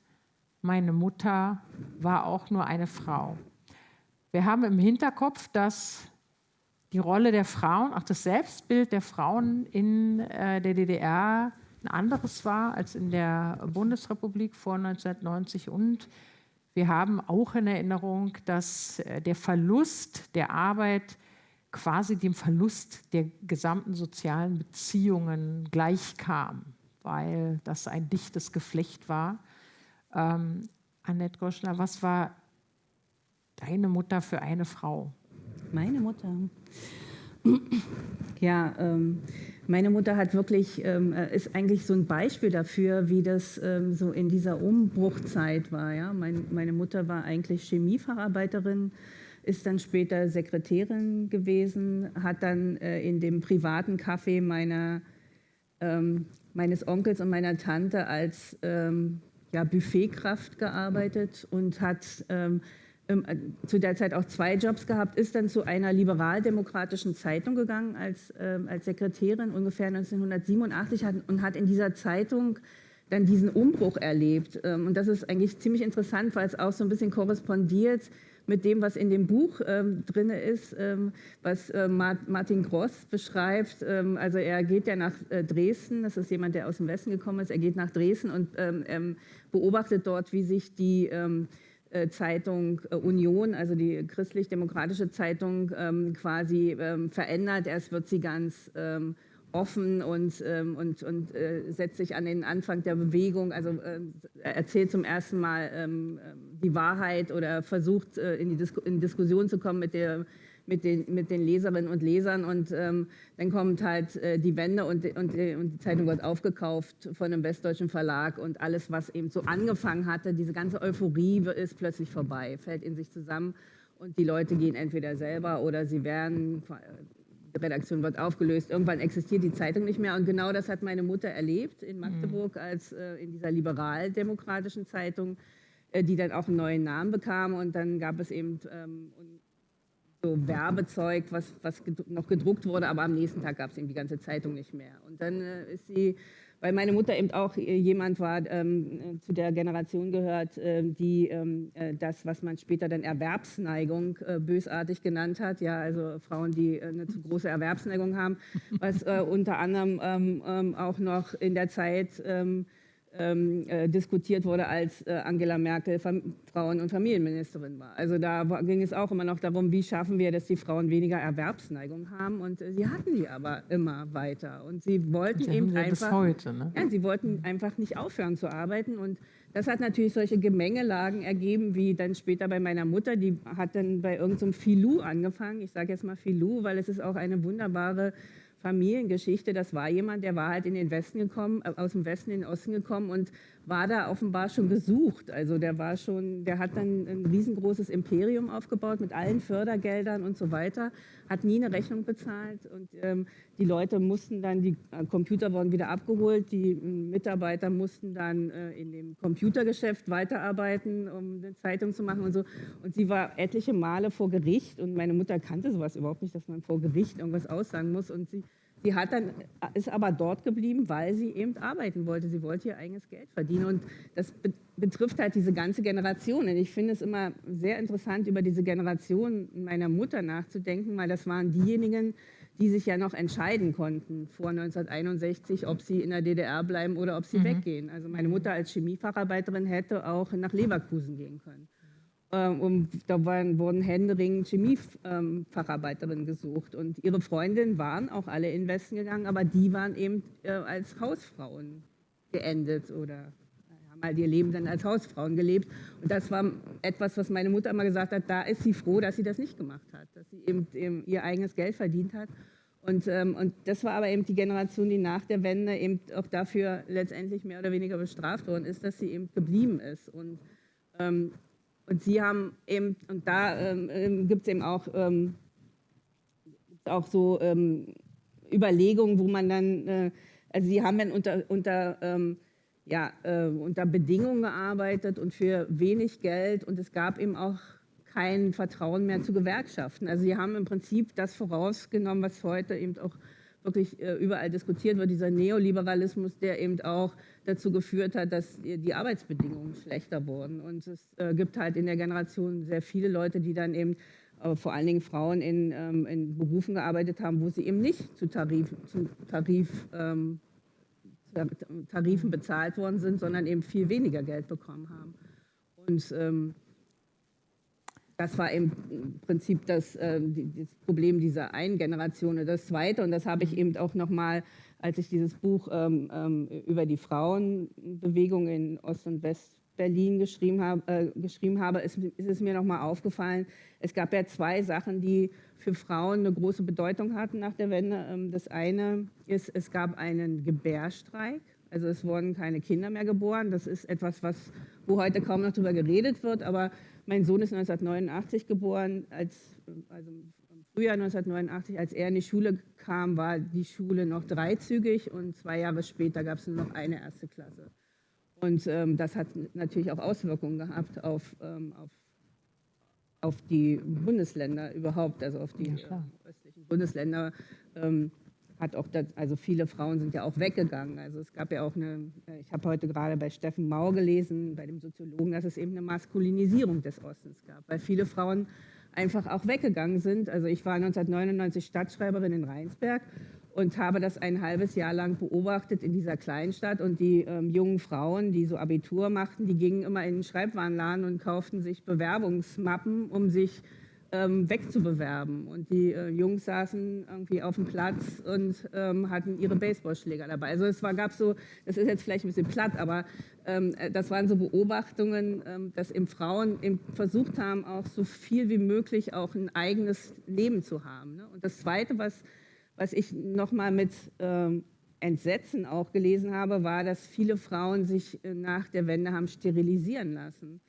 Meine Mutter war auch nur eine Frau. Wir haben im Hinterkopf, dass die Rolle der Frauen, auch das Selbstbild der Frauen in äh, der DDR ein anderes war als in der Bundesrepublik vor 1990. Und wir haben auch in Erinnerung, dass äh, der Verlust der Arbeit quasi dem Verlust der gesamten sozialen Beziehungen gleichkam, weil das ein dichtes Geflecht war. Ähm, Annette Goschner, was war deine Mutter für eine Frau? Meine Mutter. Ja, ähm, meine Mutter hat wirklich, ähm, äh, ist eigentlich so ein Beispiel dafür, wie das ähm, so in dieser Umbruchzeit war. Ja? Mein, meine Mutter war eigentlich Chemiefacharbeiterin, ist dann später Sekretärin gewesen, hat dann äh, in dem privaten Café meiner, ähm, meines Onkels und meiner Tante als ähm, ja, Buffetkraft gearbeitet und hat ähm, äh, zu der Zeit auch zwei Jobs gehabt, ist dann zu einer liberaldemokratischen Zeitung gegangen als, äh, als Sekretärin ungefähr 1987 hat, und hat in dieser Zeitung dann diesen Umbruch erlebt. Ähm, und das ist eigentlich ziemlich interessant, weil es auch so ein bisschen korrespondiert mit dem, was in dem Buch ähm, drin ist, ähm, was äh, Martin Gross beschreibt. Ähm, also er geht ja nach äh, Dresden, das ist jemand, der aus dem Westen gekommen ist, er geht nach Dresden und ähm, beobachtet dort, wie sich die ähm, äh, Zeitung äh, Union, also die christlich-demokratische Zeitung, ähm, quasi ähm, verändert. Erst wird sie ganz ähm, offen und, und, und äh, setzt sich an den Anfang der Bewegung, also erzählt zum ersten Mal die Wahrheit oder versucht in die in Diskussion zu kommen mit der mit den, mit den Leserinnen und Lesern und ähm, dann kommt halt äh, die Wende und, und, und, die Zeitung wird aufgekauft von einem westdeutschen Verlag und alles, was eben so angefangen hatte, diese ganze Euphorie ist plötzlich vorbei, fällt in sich zusammen und die Leute gehen entweder selber oder sie werden, die Redaktion wird aufgelöst, irgendwann existiert die Zeitung nicht mehr und genau das hat meine Mutter erlebt in Magdeburg als äh, in dieser liberal-demokratischen Zeitung, äh, die dann auch einen neuen Namen bekam und dann gab es eben ähm, so Werbezeug, was, was noch gedruckt wurde, aber am nächsten Tag gab es eben die ganze Zeitung nicht mehr. Und dann äh, ist sie, weil meine Mutter eben auch äh, jemand war, ähm, zu der Generation gehört, äh, die ähm, äh, das, was man später dann Erwerbsneigung äh, bösartig genannt hat, ja, also Frauen, die äh, eine zu große Erwerbsneigung haben, was unter anderem ähm, ähm, auch noch in der Zeit ähm, äh, diskutiert wurde, als äh, Angela Merkel Fam Frauen- und Familienministerin war. Also da ging es auch immer noch darum, wie schaffen wir, dass die Frauen weniger Erwerbsneigung haben. Und äh, sie hatten die aber immer weiter. Und sie wollten sie eben einfach, heute, ne? ja, sie wollten einfach nicht aufhören zu arbeiten. Und das hat natürlich solche Gemengelagen ergeben, wie dann später bei meiner Mutter, die hat dann bei irgendeinem so Filou angefangen. Ich sage jetzt mal Filou, weil es ist auch eine wunderbare Familiengeschichte. Das war jemand, der war halt in den Westen gekommen, äh, aus dem Westen in den Osten gekommen und war da offenbar schon gesucht. Also der war schon, der hat dann ein riesengroßes Imperium aufgebaut mit allen Fördergeldern und so weiter, hat nie eine Rechnung bezahlt und ähm, die Leute mussten dann, die Computer wurden wieder abgeholt, die äh, Mitarbeiter mussten dann äh, in dem Computergeschäft weiterarbeiten, um eine Zeitung zu machen und so. Und sie war etliche Male vor Gericht und meine Mutter kannte sowas überhaupt nicht, dass man vor Gericht irgendwas aussagen muss und sie Sie hat dann, ist aber dort geblieben, weil sie eben arbeiten wollte. Sie wollte ihr eigenes Geld verdienen. Und das betrifft halt diese ganze Generation. Und ich finde es immer sehr interessant, über diese Generation meiner Mutter nachzudenken, weil das waren diejenigen, die sich ja noch entscheiden konnten vor 1961, ob sie in der DDR bleiben oder ob sie mhm. weggehen. Also meine Mutter als Chemiefacharbeiterin hätte auch nach Leverkusen gehen können. Ähm, und da waren, wurden händeringend Chemiefacharbeiterinnen gesucht. Und ihre Freundinnen waren auch alle in Westen gegangen, aber die waren eben äh, als Hausfrauen geendet oder haben halt ihr Leben dann als Hausfrauen gelebt. Und das war etwas, was meine Mutter immer gesagt hat, da ist sie froh, dass sie das nicht gemacht hat, dass sie eben, eben ihr eigenes Geld verdient hat. Und, ähm, und das war aber eben die Generation, die nach der Wende eben auch dafür letztendlich mehr oder weniger bestraft worden ist, dass sie eben geblieben ist. Und ähm, und sie haben eben, und da ähm, ähm gibt es eben auch, ähm, auch so ähm, Überlegungen, wo man dann, äh, also sie haben dann unter, unter ähm, ja, äh, unter Bedingungen gearbeitet und für wenig Geld und es gab eben auch kein Vertrauen mehr zu Gewerkschaften. Also sie haben im Prinzip das vorausgenommen, was heute eben auch wirklich äh, überall diskutiert wird, dieser Neoliberalismus, der eben auch dazu geführt hat, dass die Arbeitsbedingungen schlechter wurden. Und es äh, gibt halt in der Generation sehr viele Leute, die dann eben äh, vor allen Dingen Frauen in, ähm, in, Berufen gearbeitet haben, wo sie eben nicht zu, Tarif, zu Tarif, ähm, Tarifen bezahlt worden sind, sondern eben viel weniger Geld bekommen haben. Und ähm, das war im Prinzip das, äh, das, Problem dieser einen Generation. Und das Zweite, und das habe ich eben auch nochmal, als ich dieses Buch ähm, ähm, über die Frauenbewegung in Ost- und West-Berlin geschrieben, hab, äh, geschrieben habe, ist, ist es mir nochmal aufgefallen, es gab ja zwei Sachen, die für Frauen eine große Bedeutung hatten nach der Wende. Ähm, das eine ist, es gab einen Gebärstreik. Also es wurden keine Kinder mehr geboren. Das ist etwas, was, wo heute kaum noch darüber geredet wird, aber mein Sohn ist 1989 geboren, als, also Frühjahr 1989, als er in die Schule kam, war die Schule noch dreizügig und zwei Jahre später gab es nur noch eine erste Klasse. Und ähm, das hat natürlich auch Auswirkungen gehabt auf, ähm, auf, auf die Bundesländer überhaupt, also auf die ja, äh, östlichen Bundesländer. Ähm, hat auch, das, also viele Frauen sind ja auch weggegangen. Also es gab ja auch eine, ich habe heute gerade bei Steffen Mau gelesen, bei dem Soziologen, dass es eben eine Maskulinisierung des Ostens gab, weil viele Frauen einfach auch weggegangen sind. Also ich war 1999 Stadtschreiberin in Rheinsberg und habe das ein halbes Jahr lang beobachtet in dieser Kleinstadt. Und die ähm, jungen Frauen, die so Abitur machten, die gingen immer in den Schreibwarenladen und kauften sich Bewerbungsmappen, um sich ähm, wegzubewerben. Und die äh, Jungs saßen irgendwie auf dem Platz und ähm, hatten ihre Baseballschläger dabei. Also es war, gab so, das ist jetzt vielleicht ein bisschen platt, aber ähm, äh, das waren so Beobachtungen, ähm, dass eben Frauen eben versucht haben, auch so viel wie möglich auch ein eigenes Leben zu haben. Ne? Und das Zweite, was, was ich nochmal mit ähm, Entsetzen auch gelesen habe, war, dass viele Frauen sich äh, nach der Wende haben sterilisieren lassen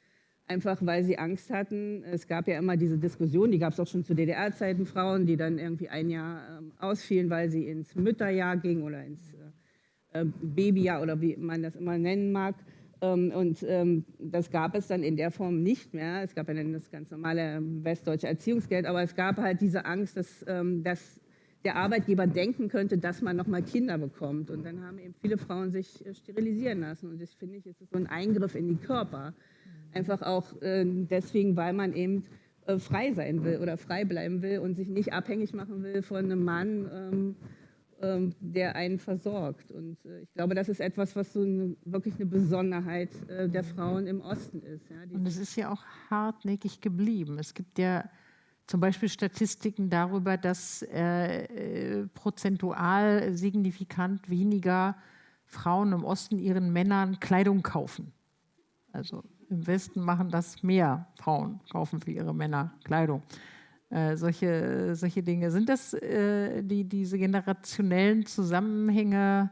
einfach weil sie Angst hatten. Es gab ja immer diese Diskussion, die gab es auch schon zu DDR-Zeiten, Frauen, die dann irgendwie ein Jahr ähm, ausfielen, weil sie ins Mütterjahr gingen oder ins äh, äh, Babyjahr oder wie man das immer nennen mag. Ähm, und ähm, das gab es dann in der Form nicht mehr. Es gab ja dann das ganz normale ähm, westdeutsche Erziehungsgeld, aber es gab halt diese Angst, dass, ähm, dass der Arbeitgeber denken könnte, dass man noch mal Kinder bekommt. Und dann haben eben viele Frauen sich äh, sterilisieren lassen. Und das finde ich, ist so ein Eingriff in die Körper. Einfach auch äh, deswegen, weil man eben äh, frei sein will oder frei bleiben will und sich nicht abhängig machen will von einem Mann, ähm, ähm, der einen versorgt. Und äh, ich glaube, das ist etwas, was so eine, wirklich eine Besonderheit äh, der Frauen im Osten ist. Ja, und es ist ja auch hartnäckig geblieben. Es gibt ja zum Beispiel Statistiken darüber, dass äh, prozentual signifikant weniger Frauen im Osten ihren Männern Kleidung kaufen. Also im Westen machen das mehr Frauen, kaufen für ihre Männer Kleidung. Äh, solche, solche Dinge. Sind das äh, die, diese generationellen Zusammenhänge?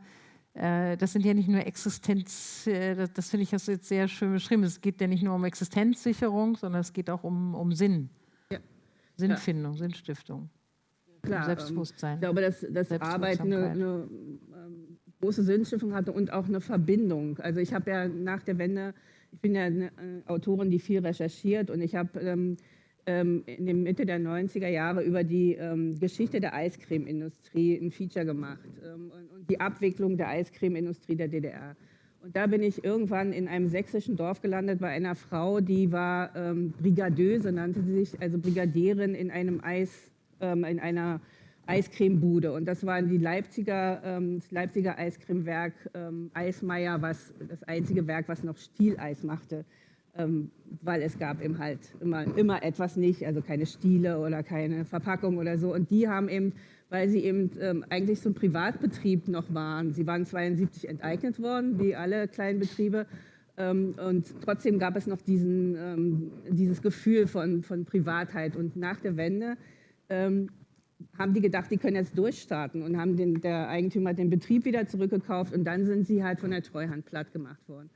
Äh, das sind ja nicht nur Existenz, äh, das, das finde ich jetzt sehr schön beschrieben. Es geht ja nicht nur um Existenzsicherung, sondern es geht auch um, um Sinn. Ja. Sinnfindung, ja. Sinnstiftung. Klar, um Selbstbewusstsein. Ähm, ich glaube, dass, dass Arbeit eine, eine ähm, große Sinnstiftung hatte und auch eine Verbindung. Also ich habe ja nach der Wende bin ja eine äh, Autorin, die viel recherchiert und ich habe ähm, ähm, in der Mitte der 90er Jahre über die ähm, Geschichte der Eiscremeindustrie ein Feature gemacht ähm, und, und, die Abwicklung der Eiscremeindustrie der DDR. Und da bin ich irgendwann in einem sächsischen Dorf gelandet bei einer Frau, die war ähm, Brigadeuse, nannte sie sich, also Brigadierin in einem Eis, ähm, in einer Eiscremebude. Und das war die Leipziger, ähm, das Leipziger Eiscremewerk ähm, Eismeier, was das einzige Werk, was noch Stieleis machte. Ähm, weil es gab eben halt immer, immer etwas nicht, also keine Stiele oder keine Verpackung oder so. Und die haben eben, weil sie eben ähm, eigentlich so ein Privatbetrieb noch waren, sie waren 72 enteignet worden, wie alle kleinen Betriebe, ähm, und trotzdem gab es noch diesen, ähm, dieses Gefühl von, von Privatheit. Und nach der Wende ähm, haben die gedacht, die können jetzt durchstarten und haben den, der Eigentümer den Betrieb wieder zurückgekauft und dann sind sie halt von der Treuhand platt gemacht worden.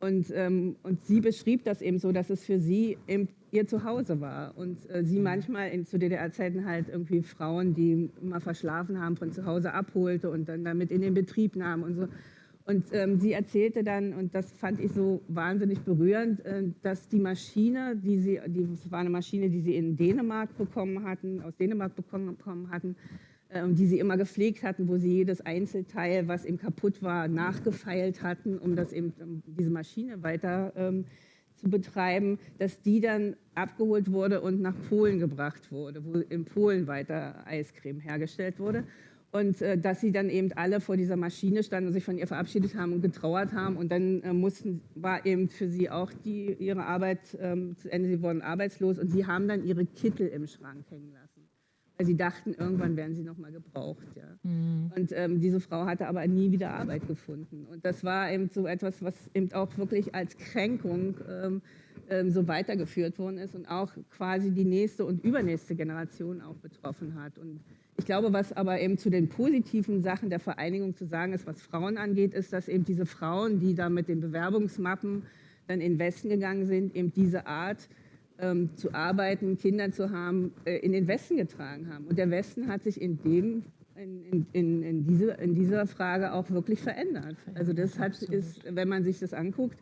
Und, ähm, und sie beschrieb das eben so, dass es für sie eben ihr Zuhause war. Und äh, sie manchmal in, zu DDR-Zeiten halt irgendwie Frauen, die immer verschlafen haben, von zu Hause abholte und dann damit in den Betrieb nahm und so. Und ähm, sie erzählte dann, und das fand ich so wahnsinnig berührend, äh, dass die Maschine, die sie, die, das war eine Maschine, die sie in Dänemark bekommen hatten, aus Dänemark bekommen, hatten, äh, die sie immer gepflegt hatten, wo sie jedes Einzelteil, was eben kaputt war, nachgefeilt hatten, um das eben, um diese Maschine weiter ähm, zu betreiben, dass die dann abgeholt wurde und nach Polen gebracht wurde, wo in Polen weiter Eiscreme hergestellt wurde. Und äh, dass sie dann eben alle vor dieser Maschine standen und sich von ihr verabschiedet haben und getrauert haben. Und dann äh, mussten, war eben für sie auch die, ihre Arbeit ähm, zu Ende. Sie wurden arbeitslos und sie haben dann ihre Kittel im Schrank hängen lassen. Weil sie dachten, irgendwann werden sie nochmal gebraucht. Ja. Mhm. Und ähm, diese Frau hatte aber nie wieder Arbeit gefunden. Und das war eben so etwas, was eben auch wirklich als Kränkung ähm, ähm so weitergeführt worden ist und auch quasi die nächste und übernächste Generation auch betroffen hat. Und ich glaube, was aber eben zu den positiven Sachen der Vereinigung zu sagen ist, was Frauen angeht, ist, dass eben diese Frauen, die da mit den Bewerbungsmappen dann in den Westen gegangen sind, eben diese Art ähm, zu arbeiten, Kinder zu haben, äh, in den Westen getragen haben. Und der Westen hat sich in dem in, in, in, diese, in dieser Frage auch wirklich verändert. Also das hat, ist, wenn man sich das anguckt,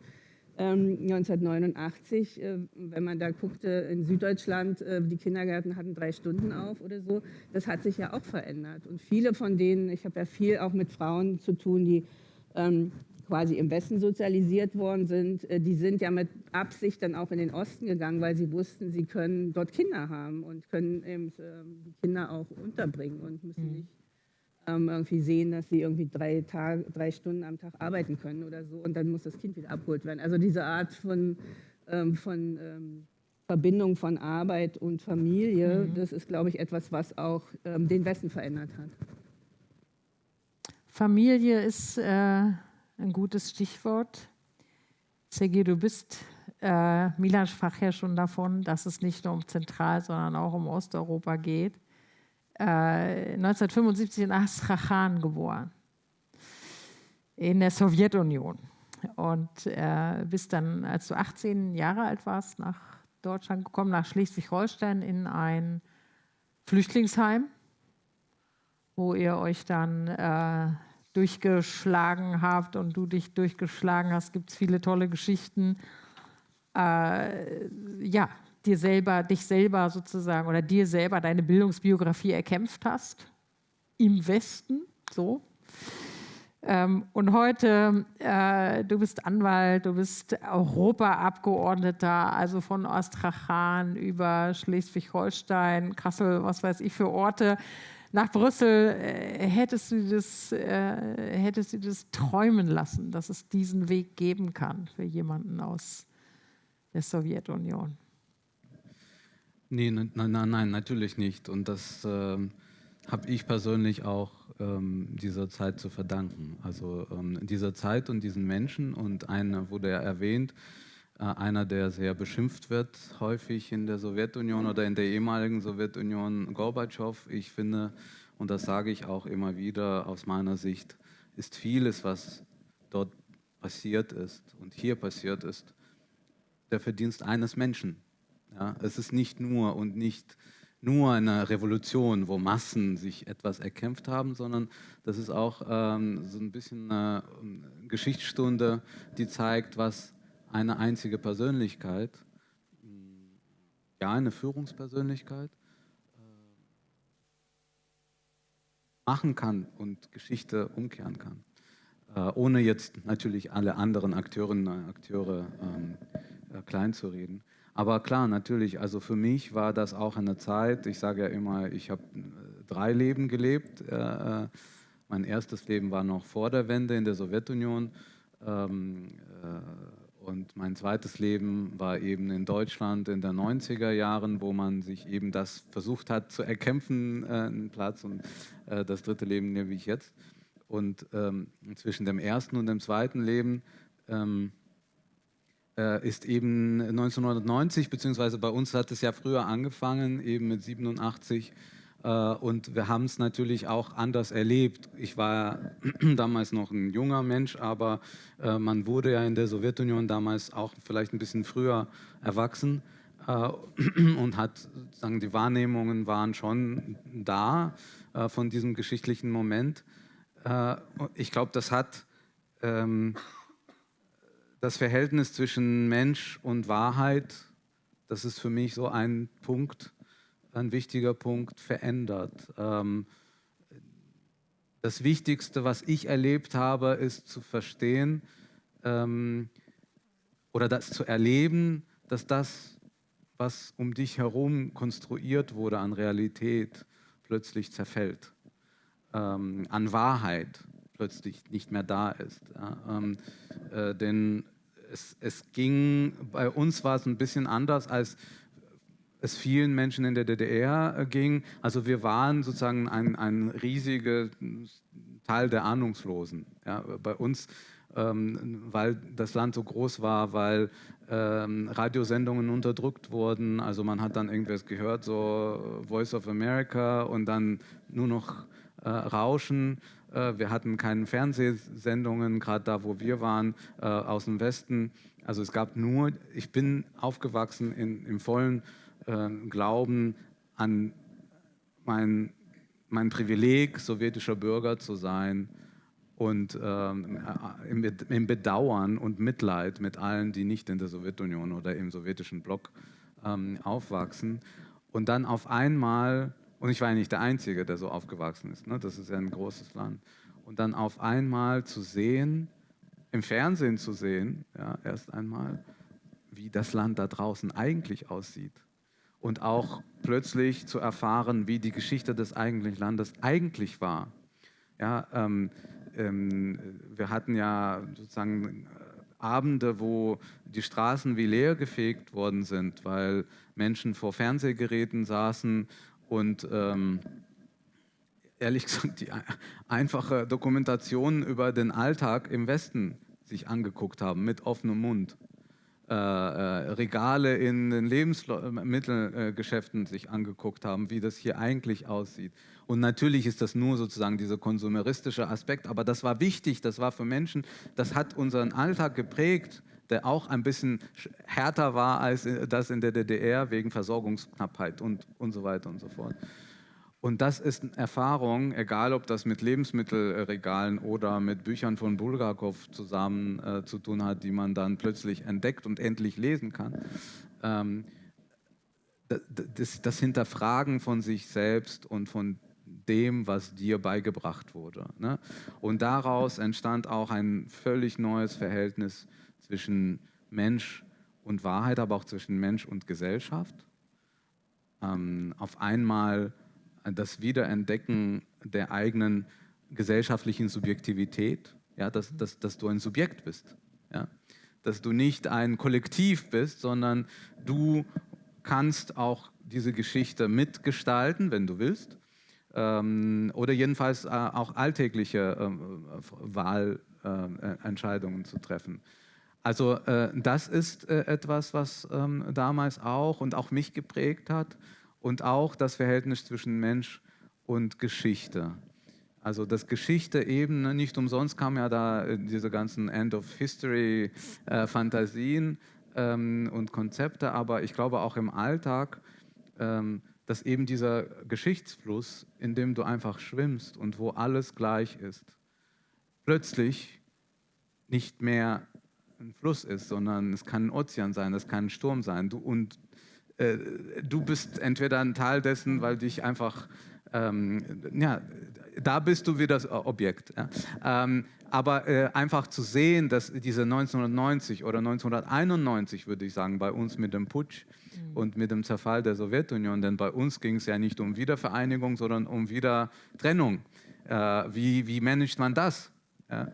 1989, ähm, äh, wenn man da guckte, in Süddeutschland, äh, die Kindergärten hatten drei Stunden auf oder so, das hat sich ja auch verändert. Und viele von denen, ich habe ja viel auch mit Frauen zu tun, die ähm, quasi im Westen sozialisiert worden sind, äh, die sind ja mit Absicht dann auch in den Osten gegangen, weil sie wussten, sie können dort Kinder haben und können eben die Kinder auch unterbringen und müssen mhm. nicht ähm, irgendwie sehen, dass sie irgendwie drei, Tage, drei Stunden am Tag arbeiten können oder so und dann muss das Kind wieder abgeholt werden. Also diese Art von, ähm, von ähm, Verbindung von Arbeit und Familie, mhm. das ist, glaube ich, etwas, was auch ähm, den Westen verändert hat. Familie ist äh, ein gutes Stichwort. Sergei, du bist, äh, Milan sprach ja schon davon, dass es nicht nur um Zentral-, sondern auch um Osteuropa geht. 1975 äh, in Astrachan geboren, in der Sowjetunion. Und äh, bist dann, als du 18 Jahre alt warst, nach Deutschland gekommen, nach Schleswig-Holstein in ein Flüchtlingsheim, wo ihr euch dann äh, durchgeschlagen habt und du dich durchgeschlagen hast. Gibt es viele tolle Geschichten. Äh, ja, dir selber, dich selber sozusagen oder dir selber deine Bildungsbiografie erkämpft hast im Westen, so. Ähm, und heute, äh, du bist Anwalt, du bist Europaabgeordneter, also von Astrachan über Schleswig-Holstein, Kassel, was weiß ich für Orte, nach Brüssel. Äh, hättest, du das, äh, hättest du das träumen lassen, dass es diesen Weg geben kann für jemanden aus der Sowjetunion? Nee, nein, nein, nein, natürlich nicht. Und das äh, habe ich persönlich auch ähm, dieser Zeit zu verdanken. Also ähm, dieser Zeit und diesen Menschen und einer wurde ja erwähnt, äh, einer, der sehr beschimpft wird, häufig in der Sowjetunion oder in der ehemaligen Sowjetunion, Gorbatschow. Ich finde, und das sage ich auch immer wieder aus meiner Sicht, ist vieles, was dort passiert ist und hier passiert ist, der Verdienst eines Menschen ja, es ist nicht nur und nicht nur eine Revolution, wo Massen sich etwas erkämpft haben, sondern das ist auch ähm, so ein bisschen eine Geschichtsstunde, die zeigt, was eine einzige Persönlichkeit, ja, eine Führungspersönlichkeit, äh, machen kann und Geschichte umkehren kann. Äh, ohne jetzt natürlich alle anderen Akteurinnen und Akteure ähm, äh, klein zu reden. Aber klar, natürlich, also für mich war das auch eine Zeit, ich sage ja immer, ich habe äh, drei Leben gelebt. Äh, mein erstes Leben war noch vor der Wende in der Sowjetunion. Ähm, äh, und mein zweites Leben war eben in Deutschland in den 90er Jahren, wo man sich eben das versucht hat zu erkämpfen, äh, einen Platz. Und äh, das dritte Leben nehme ich jetzt. Und ähm, zwischen dem ersten und dem zweiten Leben ähm, äh, ist eben 1990, beziehungsweise bei uns hat es ja früher angefangen, eben mit 87. Äh, und wir haben es natürlich auch anders erlebt. Ich war damals noch ein junger Mensch, aber äh, man wurde ja in der Sowjetunion damals auch vielleicht ein bisschen früher erwachsen und hat, sagen, die Wahrnehmungen waren schon da von diesem geschichtlichen Moment. Ich glaube, das hat ähm, das Verhältnis zwischen Mensch und Wahrheit, das ist für mich so ein Punkt, ein wichtiger Punkt, verändert. Ähm, das Wichtigste, was ich erlebt habe, ist zu verstehen ähm, oder das zu erleben, dass das, was um dich herum konstruiert wurde an Realität, plötzlich zerfällt, ähm, an Wahrheit plötzlich nicht mehr da ist. Ja, ähm, äh, denn es, es, ging, bei uns war es ein bisschen anders, als es vielen Menschen in der DDR äh, ging. Also wir waren sozusagen ein, ein riesiger Teil der Ahnungslosen. Ja, bei uns, ähm, weil das Land so groß war, weil ähm, Radiosendungen unterdrückt wurden. Also man hat dann irgendwas gehört, so Voice of America und dann nur noch äh, Rauschen. Äh, wir hatten keine Fernsehsendungen, gerade da, wo wir waren, äh, aus dem Westen. Also es gab nur, ich bin aufgewachsen in, im vollen äh, Glauben an mein, mein Privileg, sowjetischer Bürger zu sein und ähm, im, im, Bedauern und Mitleid mit allen, die nicht in der Sowjetunion oder im sowjetischen Block ähm, aufwachsen. Und dann auf einmal und ich war ja nicht der Einzige, der so aufgewachsen ist. Ne? Das ist ja ein großes Land. Und dann auf einmal zu sehen, im Fernsehen zu sehen, ja, erst einmal, wie das Land da draußen eigentlich aussieht. Und auch plötzlich zu erfahren, wie die Geschichte des eigentlichen Landes eigentlich war. Ja, ähm, ähm, wir hatten ja sozusagen Abende, wo die Straßen wie leer gefegt worden sind, weil Menschen vor Fernsehgeräten saßen und ähm, ehrlich gesagt die einfache Dokumentation über den Alltag im Westen sich angeguckt haben mit offenem Mund. Äh, äh, Regale in den Lebensmittelgeschäften sich angeguckt haben, wie das hier eigentlich aussieht. Und natürlich ist das nur sozusagen dieser konsumeristische Aspekt, aber das war wichtig, das war für Menschen, das hat unseren Alltag geprägt, der auch ein bisschen härter war als das in der DDR wegen Versorgungsknappheit und, und so weiter und so fort. Und das ist eine Erfahrung, egal ob das mit Lebensmittelregalen oder mit Büchern von Bulgakov zusammen äh, zu tun hat, die man dann plötzlich entdeckt und endlich lesen kann. Ähm, das, das, Hinterfragen von sich selbst und von dem, was dir beigebracht wurde. Ne? Und daraus entstand auch ein völlig neues Verhältnis zwischen Mensch und Wahrheit, aber auch zwischen Mensch und Gesellschaft. Ähm, auf einmal das Wiederentdecken der eigenen gesellschaftlichen Subjektivität, ja, dass, dass, dass du ein Subjekt bist, ja, dass du nicht ein Kollektiv bist, sondern du kannst auch diese Geschichte mitgestalten, wenn du willst, ähm, oder jedenfalls äh, auch alltägliche äh, Wahlentscheidungen äh, zu treffen. Also äh, das ist äh, etwas, was ähm, damals auch und auch mich geprägt hat und auch das Verhältnis zwischen Mensch und Geschichte. Also das Geschichte eben, ne, nicht umsonst kamen ja da äh, diese ganzen End-of-History-Fantasien äh, ähm, und Konzepte, aber ich glaube auch im Alltag, ähm, dass eben dieser Geschichtsfluss, in dem du einfach schwimmst und wo alles gleich ist, plötzlich nicht mehr ein Fluss ist, sondern es kann ein Ozean sein, es kann ein Sturm sein. Du, und äh, du bist entweder ein Teil dessen, weil dich einfach, ähm, ja, da bist du wieder das Objekt. Ja. Ähm, aber äh, einfach zu sehen, dass diese 1990 oder 1991, würde ich sagen, bei uns mit dem Putsch mhm. und mit dem Zerfall der Sowjetunion, denn bei uns ging es ja nicht um Wiedervereinigung, sondern um Wiedertrennung. Äh, wie, wie managt man das? Ja?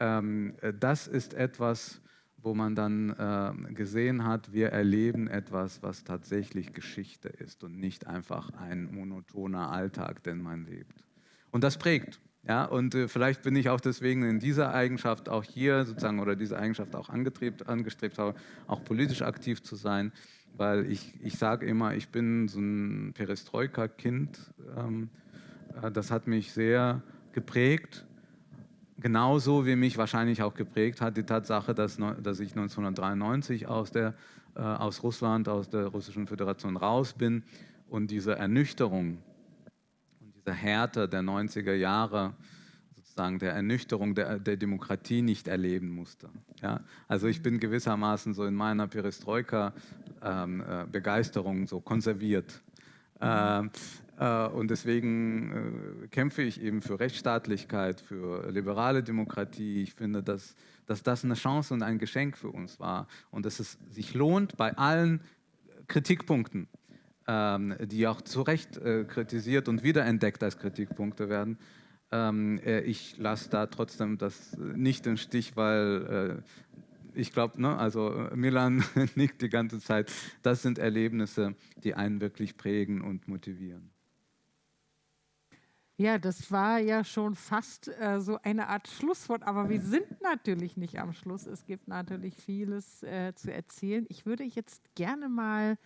Ähm, äh, das ist etwas, wo man dann äh, gesehen hat, wir erleben etwas, was tatsächlich Geschichte ist und nicht einfach ein monotoner Alltag, den man lebt. Und das prägt. Ja, und äh, vielleicht bin ich auch deswegen in dieser Eigenschaft auch hier sozusagen oder diese Eigenschaft auch angestrebt, angestrebt habe, auch politisch aktiv zu sein, weil ich, ich sage immer, ich bin so ein Perestroika-Kind. Ähm, äh, das hat mich sehr geprägt genauso wie mich wahrscheinlich auch geprägt hat die Tatsache, dass, dass ich 1993 aus, der, äh, aus Russland, aus der Russischen Föderation raus bin und diese Ernüchterung und diese Härte der 90er Jahre sozusagen der Ernüchterung der, der Demokratie nicht erleben musste. Ja? Also ich bin gewissermaßen so in meiner Perestroika-Begeisterung ähm, äh, so konserviert. Ähm, äh, und deswegen äh, kämpfe ich eben für Rechtsstaatlichkeit, für liberale Demokratie. Ich finde, dass, dass das eine Chance und ein Geschenk für uns war und dass es sich lohnt, bei allen Kritikpunkten, ähm, die auch zu Recht äh, kritisiert und wiederentdeckt als Kritikpunkte werden, ähm, ich lasse da trotzdem das nicht im Stich, weil ich glaube, ne, also Milan nickt die ganze Zeit. Das sind Erlebnisse, die einen wirklich prägen und motivieren. Ja, das war ja schon fast äh, so eine Art Schlusswort, aber wir sind natürlich nicht am Schluss. Es gibt natürlich vieles äh, zu erzählen. Ich würde jetzt gerne mal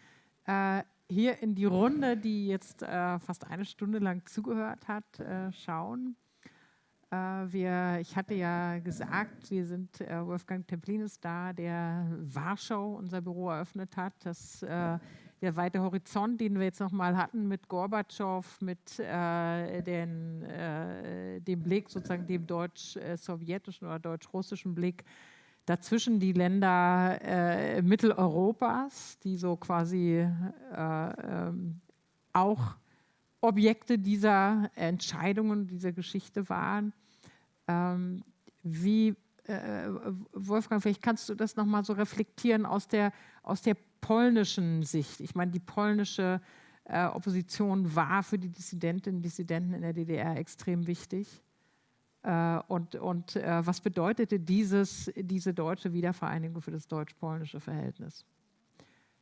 äh, hier in die Runde, die jetzt äh, fast eine Stunde lang zugehört hat, äh, schauen. Äh, wir, ich hatte ja gesagt, wir sind Wolfgang Templin ist da, der Warschau unser Büro eröffnet hat. Das der weite Horizont, den wir jetzt nochmal hatten mit Gorbatschow, mit äh, den, äh, dem Blick, sozusagen dem deutsch-sowjetischen oder deutsch-russischen Blick, dazwischen die Länder äh, Mitteleuropas, die so quasi äh, ähm, auch Objekte dieser Entscheidungen, dieser Geschichte waren. Ähm, wie, äh, Wolfgang, vielleicht kannst du das nochmal so reflektieren aus der, aus der polnischen Sicht. Ich meine, die polnische äh, Opposition war für die Dissidentinnen und Dissidenten in der DDR extrem wichtig. Äh, und und äh, was bedeutete dieses, diese deutsche Wiedervereinigung für das deutsch-polnische Verhältnis?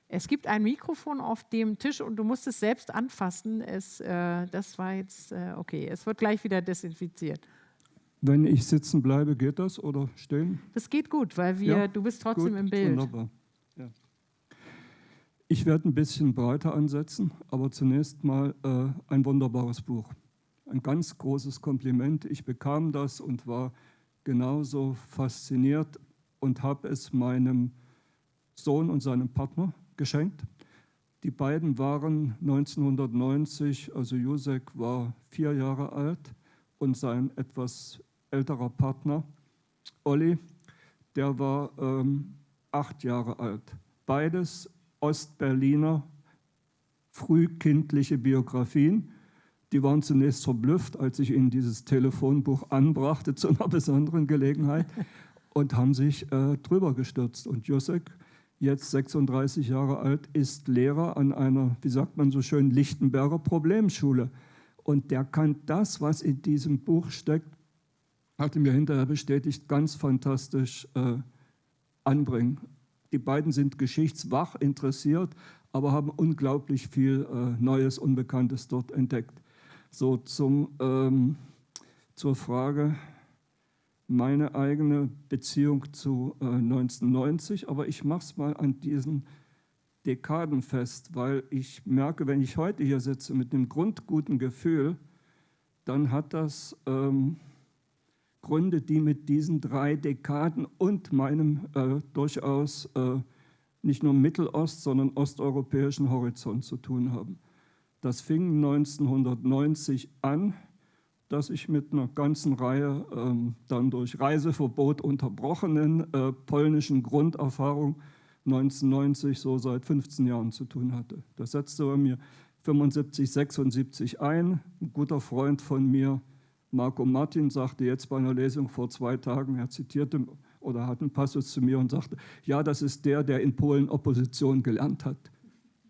Es gibt ein Mikrofon auf dem Tisch und du musst es selbst anfassen. Es, äh, das war jetzt äh, okay. Es wird gleich wieder desinfiziert. Wenn ich sitzen bleibe, geht das oder stehen? Das geht gut, weil wir, ja, du bist trotzdem gut, im Bild. Wunderbar. Ich werde ein bisschen breiter ansetzen, aber zunächst mal äh, ein wunderbares Buch. Ein ganz großes Kompliment. Ich bekam das und war genauso fasziniert und habe es meinem Sohn und seinem Partner geschenkt. Die beiden waren 1990, also Jusek war vier Jahre alt und sein etwas älterer Partner, Olli, der war ähm, acht Jahre alt. Beides Ostberliner frühkindliche Biografien. Die waren zunächst verblüfft, als ich ihnen dieses Telefonbuch anbrachte zu einer besonderen Gelegenheit und haben sich äh, drüber gestürzt. Und Josek, jetzt 36 Jahre alt, ist Lehrer an einer, wie sagt man so schön, Lichtenberger Problemschule. Und der kann das, was in diesem Buch steckt, hatte mir hinterher bestätigt, ganz fantastisch äh, anbringen. Die beiden sind geschichtswach interessiert, aber haben unglaublich viel äh, Neues, Unbekanntes dort entdeckt. So zum, ähm, zur Frage, meine eigene Beziehung zu äh, 1990, aber ich mache es mal an diesen Dekaden fest, weil ich merke, wenn ich heute hier sitze mit einem grundguten Gefühl, dann hat das ähm, Gründe, die mit diesen drei Dekaden und meinem äh, durchaus äh, nicht nur Mittelost, sondern osteuropäischen Horizont zu tun haben. Das fing 1990 an, dass ich mit einer ganzen Reihe ähm, dann durch Reiseverbot unterbrochenen äh, polnischen Grunderfahrung 1990 so seit 15 Jahren zu tun hatte. Das setzte bei mir 75, 76 ein. Ein guter Freund von mir, Marco Martin sagte jetzt bei einer Lesung vor zwei Tagen, er zitierte oder hat einen Passus zu mir und sagte, ja, das ist der, der in Polen Opposition gelernt hat.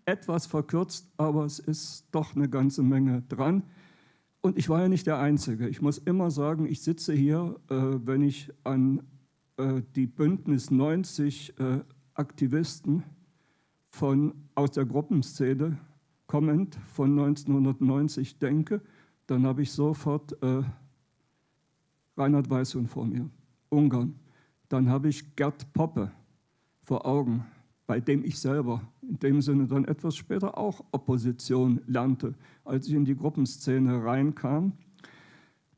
Etwas verkürzt, aber es ist doch eine ganze Menge dran. Und ich war ja nicht der Einzige. Ich muss immer sagen, ich sitze hier, äh, wenn ich an äh, die Bündnis 90 äh, Aktivisten von, aus der Gruppenszene kommend von 1990 denke, dann habe ich sofort äh, Reinhard Weißhund vor mir, Ungarn. Dann habe ich Gerd Poppe vor Augen, bei dem ich selber in dem Sinne dann etwas später auch Opposition lernte, als ich in die Gruppenszene reinkam.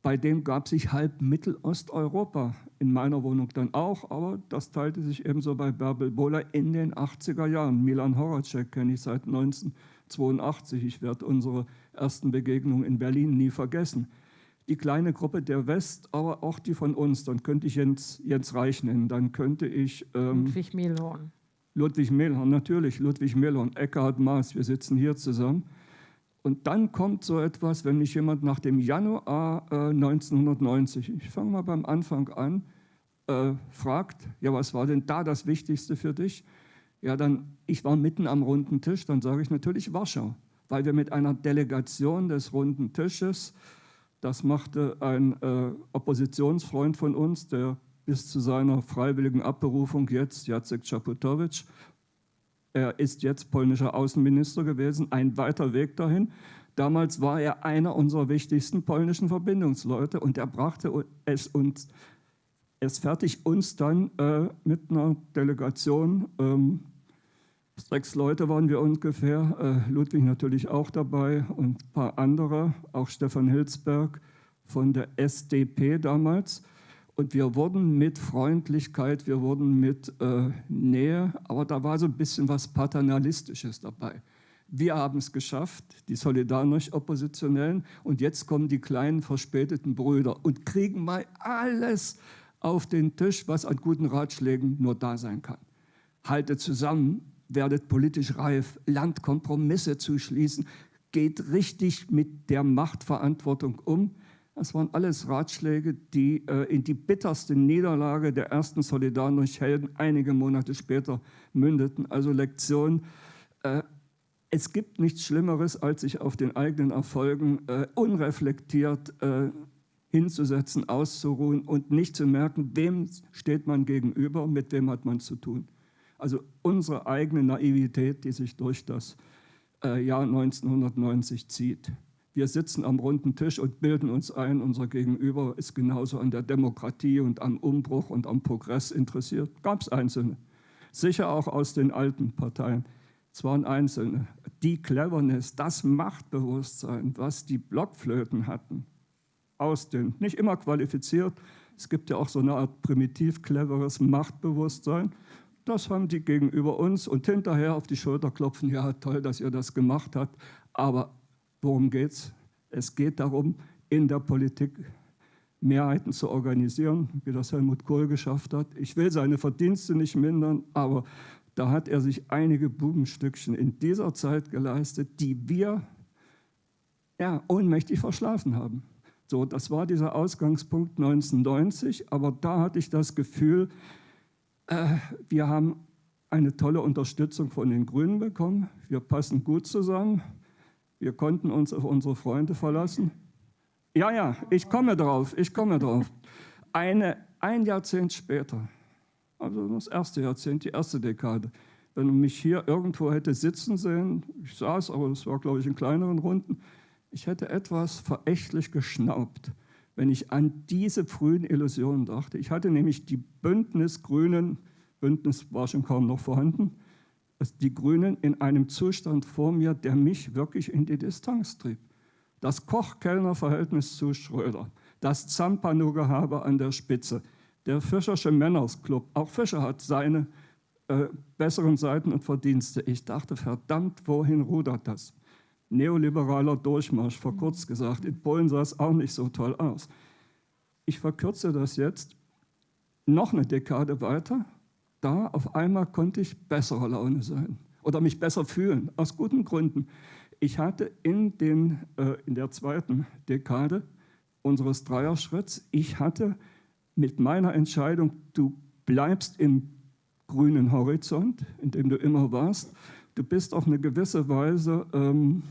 Bei dem gab sich halb Mittelosteuropa, in meiner Wohnung dann auch, aber das teilte sich ebenso bei Bärbel Bohler in den 80er Jahren. Milan Horacek kenne ich seit 1982. Ich werde unsere ersten Begegnungen in Berlin nie vergessen. die kleine Gruppe der West, aber auch die von uns. Dann könnte ich Jens, Jens Reich nennen, dann könnte ich... Ähm, Ludwig Mehlhorn. Ludwig Mehlhorn, natürlich, Ludwig Mehlhorn, Eckhard Maas, wir sitzen hier zusammen. Und dann kommt so etwas, wenn mich jemand nach dem Januar äh, 1990, ich fange mal beim Anfang an, äh, fragt, ja, was war denn da das Wichtigste für dich? Ja, dann, ich war mitten am runden Tisch, dann sage ich natürlich Warschau, weil wir mit einer Delegation des runden Tisches das machte ein äh, Oppositionsfreund von uns, der bis zu seiner freiwilligen Abberufung jetzt, Jacek Czaputowicz, er ist jetzt polnischer Außenminister gewesen, ein weiter Weg dahin. Damals war er einer unserer wichtigsten polnischen Verbindungsleute und er brachte es uns es fertig, uns dann äh, mit einer Delegation ähm, Sechs Leute waren wir ungefähr, äh, Ludwig natürlich auch dabei und ein paar andere, auch Stefan Hilsberg von der SDP damals. Und wir wurden mit Freundlichkeit, wir wurden mit äh, Nähe, aber da war so ein bisschen was Paternalistisches dabei. Wir haben es geschafft, die Solidarność-Oppositionellen, und jetzt kommen die kleinen verspäteten Brüder und kriegen mal alles auf den Tisch, was an guten Ratschlägen nur da sein kann. Halte zusammen, werdet politisch reif, lernt Kompromisse zu schließen, geht richtig mit der Machtverantwortung um. Das waren alles Ratschläge, die äh, in die bitterste Niederlage der ersten Solidarność-Helden einige Monate später mündeten. Also Lektion, äh, es gibt nichts Schlimmeres, als sich auf den eigenen Erfolgen äh, unreflektiert äh, hinzusetzen, auszuruhen und nicht zu merken, wem steht man gegenüber, mit wem hat man zu tun. Also unsere eigene Naivität, die sich durch das äh, Jahr 1990 zieht. Wir sitzen am runden Tisch und bilden uns ein, unser Gegenüber ist genauso an der Demokratie und am Umbruch und am Progress interessiert. Gab es Einzelne. Sicher auch aus den alten Parteien. Es waren Einzelne. Die Cleverness, das Machtbewusstsein, was die Blockflöten hatten, aus den, nicht immer qualifiziert, es gibt ja auch so eine Art primitiv cleveres Machtbewusstsein, das haben die gegenüber uns und hinterher auf die Schulter klopfen, ja toll, dass ihr das gemacht habt. Aber worum geht Es geht darum, in der Politik Mehrheiten zu organisieren, wie das Helmut Kohl geschafft hat. Ich will seine Verdienste nicht mindern, aber da hat er sich einige Bubenstückchen in dieser Zeit geleistet, die wir ja, ohnmächtig verschlafen haben. So, das war dieser Ausgangspunkt 1990, aber da hatte ich das Gefühl, wir haben eine tolle Unterstützung von den Grünen bekommen. Wir passen gut zusammen. Wir konnten uns auf unsere Freunde verlassen. Ja, ja, ich komme drauf, ich komme drauf. Eine, ein Jahrzehnt später, also das erste Jahrzehnt, die erste Dekade, wenn man mich hier irgendwo hätte sitzen sehen, ich saß, aber es war, glaube ich, in kleineren Runden, ich hätte etwas verächtlich geschnaubt wenn ich an diese frühen Illusionen dachte. Ich hatte nämlich die Bündnisgrünen, Bündnis war schon kaum noch vorhanden, die Grünen in einem Zustand vor mir, der mich wirklich in die Distanz trieb. Das Koch-Kellner-Verhältnis zu Schröder, das Zampano-Gehabe an der Spitze, der Fischersche Männersclub, auch Fischer hat seine äh, besseren Seiten und Verdienste. Ich dachte, verdammt, wohin rudert das? Neoliberaler Durchmarsch, verkürzt gesagt. In Polen sah es auch nicht so toll aus. Ich verkürze das jetzt noch eine Dekade weiter. Da auf einmal konnte ich besserer Laune sein oder mich besser fühlen, aus guten Gründen. Ich hatte in, den, äh, in der zweiten Dekade unseres Dreierschritts, ich hatte mit meiner Entscheidung, du bleibst im grünen Horizont, in dem du immer warst, du bist auf eine gewisse Weise ähm,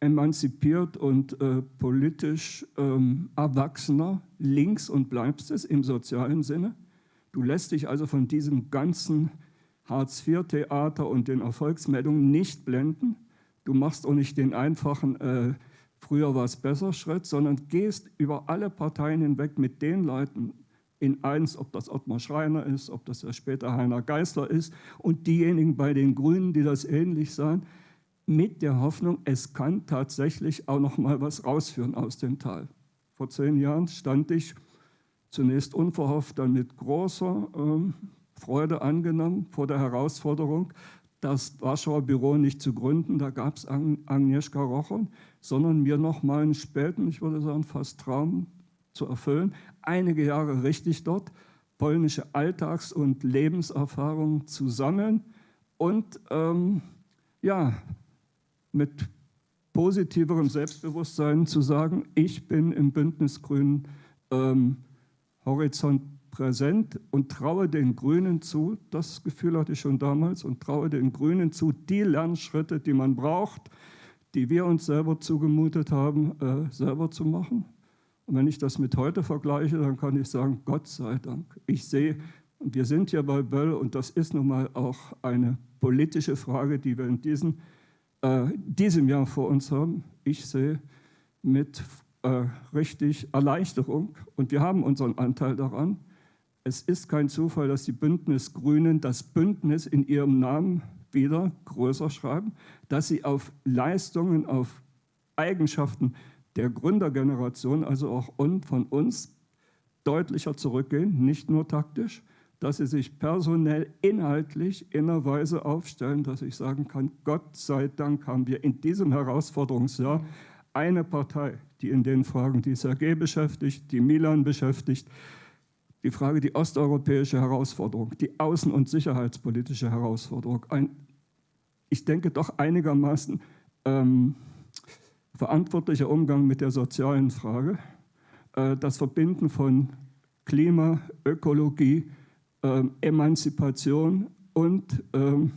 emanzipiert und äh, politisch ähm, erwachsener links und bleibst es im sozialen Sinne. Du lässt dich also von diesem ganzen Hartz-IV-Theater und den Erfolgsmeldungen nicht blenden. Du machst auch nicht den einfachen äh, früher war es besser Schritt, sondern gehst über alle Parteien hinweg mit den Leuten in eins, ob das Ottmar Schreiner ist, ob das ja später Heiner Geißler ist. Und diejenigen bei den Grünen, die das ähnlich sahen, mit der Hoffnung, es kann tatsächlich auch noch mal was rausführen aus dem Tal. Vor zehn Jahren stand ich zunächst unverhofft, dann mit großer äh, Freude angenommen vor der Herausforderung, das Warschauer Büro nicht zu gründen, da gab es Agnieszka Rochon, sondern mir nochmal einen späten, ich würde sagen fast Traum zu erfüllen, einige Jahre richtig dort, polnische Alltags- und Lebenserfahrung zu sammeln und ähm, ja, mit positiverem Selbstbewusstsein zu sagen, ich bin im Bündnis Grünen ähm, Horizont präsent und traue den Grünen zu, das Gefühl hatte ich schon damals, und traue den Grünen zu, die Lernschritte, die man braucht, die wir uns selber zugemutet haben, äh, selber zu machen. Und wenn ich das mit heute vergleiche, dann kann ich sagen, Gott sei Dank. Ich sehe, und wir sind hier bei Böll, und das ist nun mal auch eine politische Frage, die wir in diesem, äh, diesem Jahr vor uns haben. Ich sehe mit äh, richtig Erleichterung, und wir haben unseren Anteil daran. Es ist kein Zufall, dass die Bündnisgrünen das Bündnis in ihrem Namen wieder größer schreiben, dass sie auf Leistungen, auf Eigenschaften der Gründergeneration, also auch von uns, deutlicher zurückgehen, nicht nur taktisch, dass sie sich personell, inhaltlich in einer Weise aufstellen, dass ich sagen kann, Gott sei Dank haben wir in diesem Herausforderungsjahr eine Partei, die in den Fragen, die Sergei beschäftigt, die Milan beschäftigt, die Frage, die osteuropäische Herausforderung, die außen- und sicherheitspolitische Herausforderung, ein, ich denke doch einigermaßen ähm, verantwortlicher Umgang mit der sozialen Frage, äh, das Verbinden von Klima, Ökologie, äh, Emanzipation und ähm,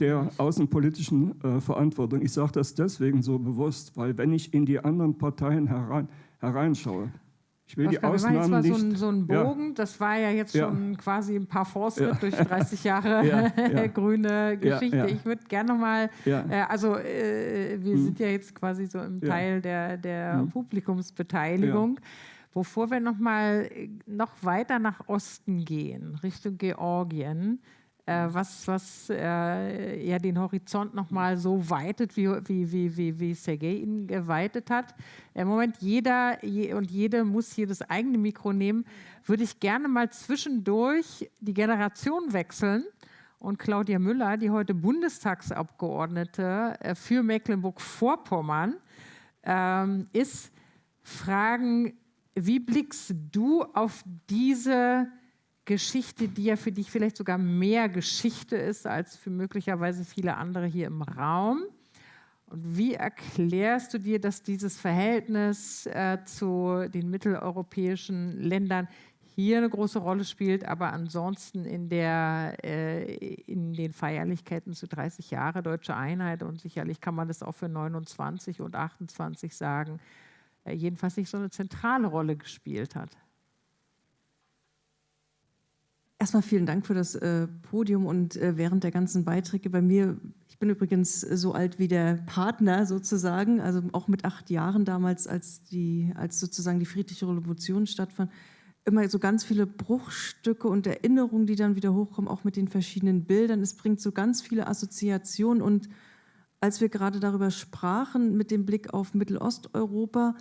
der außenpolitischen äh, Verantwortung. Ich sage das deswegen so bewusst, weil wenn ich in die anderen Parteien herein, hereinschaue, ich will Oskar, die Ausnahmen war nicht. So ein, so ein Bogen, ja. das war ja jetzt schon ja. quasi ein paar Fortschritt ja. durch 30 Jahre grüne Geschichte. Ich würde gerne nochmal, äh, also äh, wir hm. sind ja jetzt quasi so im Teil der, der hm. Publikumsbeteiligung. Bevor wir nochmal noch weiter nach Osten gehen, Richtung Georgien, äh, was, was äh, ja den Horizont nochmal so weitet, wie, wie, wie, wie, wie Sergei ihn geweitet hat. Im Moment jeder je, und jede muss hier das eigene Mikro nehmen. Würde ich gerne mal zwischendurch die Generation wechseln. Und Claudia Müller, die heute Bundestagsabgeordnete äh, für Mecklenburg-Vorpommern ähm, ist, fragen, wie blickst du auf diese Geschichte, die ja für dich vielleicht sogar mehr Geschichte ist als für möglicherweise viele andere hier im Raum. Und wie erklärst du dir, dass dieses Verhältnis äh, zu den mitteleuropäischen Ländern hier eine große Rolle spielt, aber ansonsten in, der, äh, in den Feierlichkeiten zu 30 Jahre deutsche Einheit und sicherlich kann man das auch für 29 und 28 sagen, äh, jedenfalls nicht so eine zentrale Rolle gespielt hat? Erstmal vielen Dank für das äh, Podium und äh, während der ganzen Beiträge bei mir. Ich bin übrigens so alt wie der Partner sozusagen, also auch mit acht Jahren damals, als, die, als sozusagen die friedliche Revolution stattfand. Immer so ganz viele Bruchstücke und Erinnerungen, die dann wieder hochkommen, auch mit den verschiedenen Bildern. Es bringt so ganz viele Assoziationen und als wir gerade darüber sprachen, mit dem Blick auf Mittelosteuropa,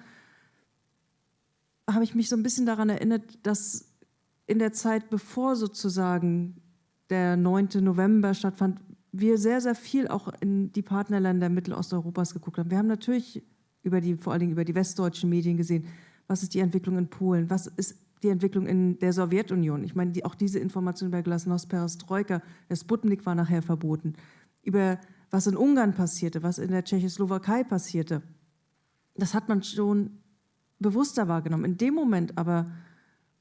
habe ich mich so ein bisschen daran erinnert, dass in der Zeit, bevor sozusagen der 9. November stattfand, wir sehr, sehr viel auch in die Partnerländer Mittelosteuropas geguckt haben. Wir haben natürlich über die, vor allen Dingen über die westdeutschen Medien gesehen, was ist die Entwicklung in Polen, was ist die Entwicklung in der Sowjetunion. Ich meine, die, auch diese Information über Glasnost, Perestroika, der Sputnik war nachher verboten, über was in Ungarn passierte, was in der Tschechoslowakei passierte. Das hat man schon bewusster wahrgenommen. In dem Moment aber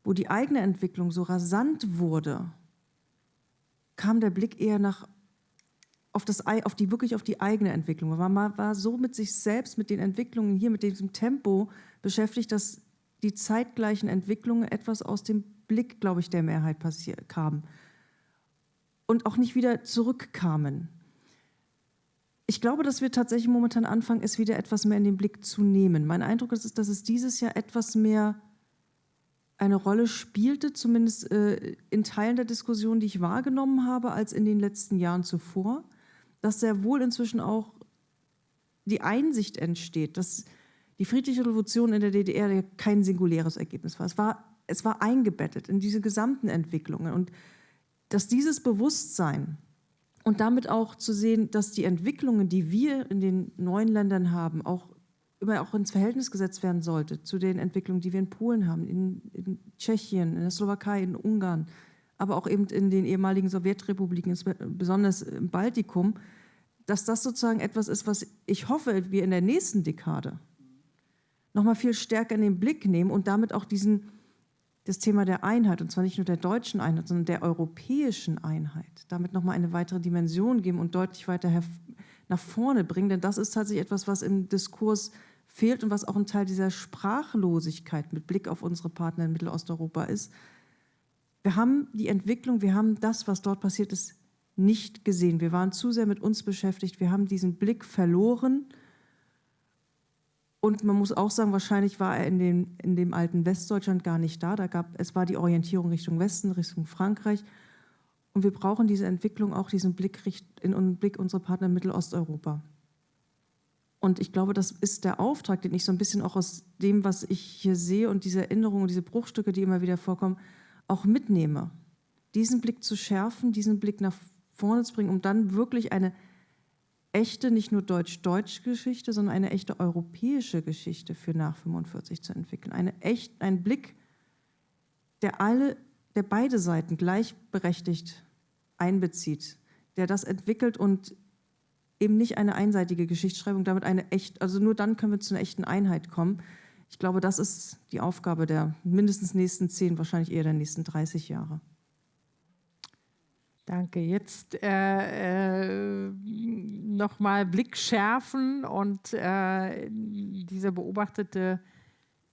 wo die eigene Entwicklung so rasant wurde, kam der Blick eher nach auf, das, auf die, wirklich auf die eigene Entwicklung. Man war, war so mit sich selbst, mit den Entwicklungen hier, mit diesem Tempo beschäftigt, dass die zeitgleichen Entwicklungen etwas aus dem Blick, glaube ich, der Mehrheit kamen und auch nicht wieder zurückkamen. Ich glaube, dass wir tatsächlich momentan anfangen, es wieder etwas mehr in den Blick zu nehmen. Mein Eindruck ist, dass es dieses Jahr etwas mehr eine Rolle spielte, zumindest äh, in Teilen der Diskussion, die ich wahrgenommen habe, als in den letzten Jahren zuvor, dass sehr wohl inzwischen auch die Einsicht entsteht, dass die friedliche Revolution in der DDR kein singuläres Ergebnis war. Es war, es war eingebettet in diese gesamten Entwicklungen und dass dieses Bewusstsein Und damit auch zu sehen, dass die Entwicklungen, die wir in den neuen Ländern haben, auch immer auch ins Verhältnis gesetzt werden sollte zu den Entwicklungen, die wir in Polen haben, in, in Tschechien, in der Slowakei, in Ungarn, aber auch eben in den ehemaligen Sowjetrepubliken, besonders im Baltikum, dass das sozusagen etwas ist, was ich hoffe, wir in der nächsten Dekade noch mal viel stärker in den Blick nehmen und damit auch diesen, das Thema der Einheit, und zwar nicht nur der deutschen Einheit, sondern der europäischen Einheit, damit noch mal eine weitere Dimension geben und deutlich weiter nach vorne bringen. Denn das ist tatsächlich etwas, was im Diskurs fehlt und was auch ein Teil dieser Sprachlosigkeit mit Blick auf unsere Partner in Mittelosteuropa ist. Wir haben die Entwicklung, wir haben das, was dort passiert ist, nicht gesehen. Wir waren zu sehr mit uns beschäftigt, wir haben diesen Blick verloren. Und man muss auch sagen, wahrscheinlich war er in, den, in dem alten Westdeutschland gar nicht da. da gab, es war die Orientierung Richtung Westen, Richtung Frankreich. Und wir brauchen diese Entwicklung auch, diesen Blick in den Blick unserer Partner in Mittelosteuropa. Und ich glaube, das ist der Auftrag, den ich so ein bisschen auch aus dem, was ich hier sehe und diese Erinnerungen, diese Bruchstücke, die immer wieder vorkommen, auch mitnehme. Diesen Blick zu schärfen, diesen Blick nach vorne zu bringen, um dann wirklich eine echte, nicht nur deutsch-deutsche Geschichte, sondern eine echte europäische Geschichte für nach 45 zu entwickeln. Eine echt, ein Blick, der alle, der beide Seiten gleichberechtigt einbezieht, der das entwickelt und eben nicht eine einseitige Geschichtsschreibung, damit eine echt, also nur dann können wir zu einer echten Einheit kommen. Ich glaube, das ist die Aufgabe der mindestens nächsten zehn, wahrscheinlich eher der nächsten 30 Jahre. Danke. Jetzt äh, äh, nochmal Blick schärfen und äh, diese beobachtete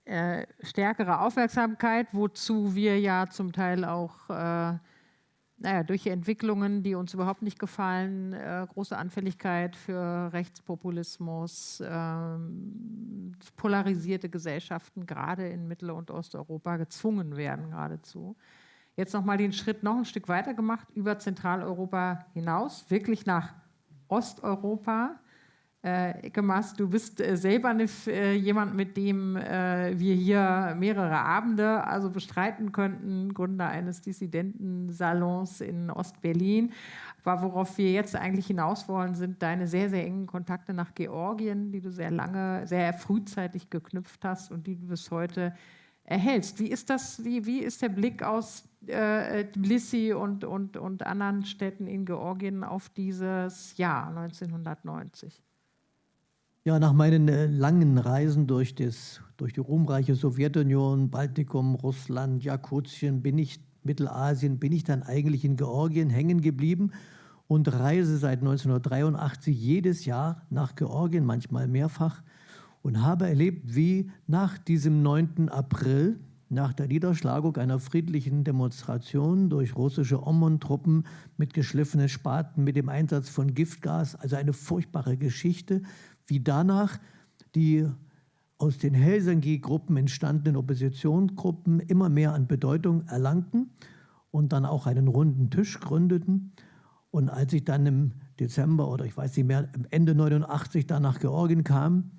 äh, stärkere Aufmerksamkeit, wozu wir ja zum Teil auch äh, naja, durch Entwicklungen, die uns überhaupt nicht gefallen, äh, große Anfälligkeit für Rechtspopulismus, äh, polarisierte Gesellschaften, gerade in Mittel- und Osteuropa, gezwungen werden geradezu. Jetzt nochmal den Schritt noch ein Stück weiter gemacht, über Zentraleuropa hinaus, wirklich nach Osteuropa. Äh, Ikemas, du bist äh, selber eine, äh, jemand, mit dem äh, wir hier mehrere Abende also bestreiten könnten, Gründer eines Dissidentensalons in Ostberlin. Aber worauf wir jetzt eigentlich hinaus wollen, sind deine sehr, sehr engen Kontakte nach Georgien, die du sehr lange, sehr frühzeitig geknüpft hast und die du bis heute erhältst. Wie ist das, wie, wie ist der Blick aus äh, Tbilisi und, und, und anderen Städten in Georgien auf dieses Jahr 1990? Ja, nach meinen äh, langen Reisen durch, das, durch die ruhmreiche Sowjetunion, Baltikum, Russland, Jakutien, bin ich, Mittelasien, bin ich dann eigentlich in Georgien hängen geblieben und reise seit 1983 jedes Jahr nach Georgien, manchmal mehrfach, und habe erlebt, wie nach diesem 9. April, nach der Niederschlagung einer friedlichen Demonstration durch russische OMON-Truppen mit geschliffenen Spaten, mit dem Einsatz von Giftgas, also eine furchtbare Geschichte, wie danach die aus den Helsinki-Gruppen entstandenen Oppositionsgruppen immer mehr an Bedeutung erlangten und dann auch einen runden Tisch gründeten. Und als ich dann im Dezember oder ich weiß nicht mehr, Ende 89 dann nach Georgien kam,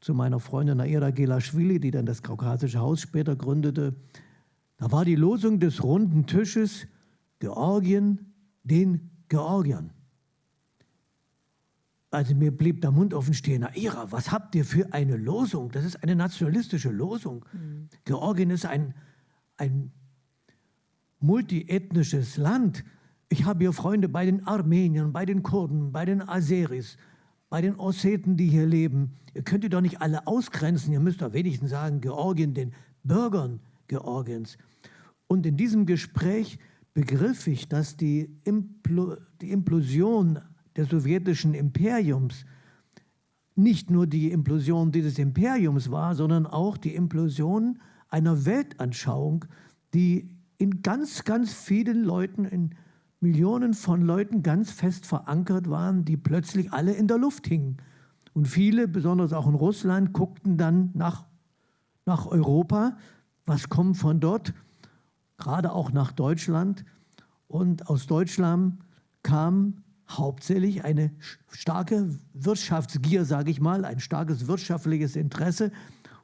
zu meiner Freundin Naira Gelashvili, die dann das Kaukasische Haus später gründete, da war die Losung des runden Tisches Georgien den Georgiern. Also mir blieb der Mund offen stehen. Na, Ira, was habt ihr für eine Losung? Das ist eine nationalistische Losung. Mhm. Georgien ist ein, ein multiethnisches Land. Ich habe hier Freunde bei den Armeniern, bei den Kurden, bei den Aseris, bei den Osseten, die hier leben. Ihr könnt ihr doch nicht alle ausgrenzen. Ihr müsst doch wenigstens sagen, Georgien, den Bürgern Georgiens. Und in diesem Gespräch begriff ich, dass die, Impl die Implosion des sowjetischen Imperiums nicht nur die Implosion dieses Imperiums war, sondern auch die Implosion einer Weltanschauung, die in ganz, ganz vielen Leuten, in Millionen von Leuten ganz fest verankert waren, die plötzlich alle in der Luft hingen. Und viele, besonders auch in Russland, guckten dann nach, nach Europa, was kommt von dort, gerade auch nach Deutschland. Und aus Deutschland kam hauptsächlich eine starke Wirtschaftsgier, sage ich mal, ein starkes wirtschaftliches Interesse.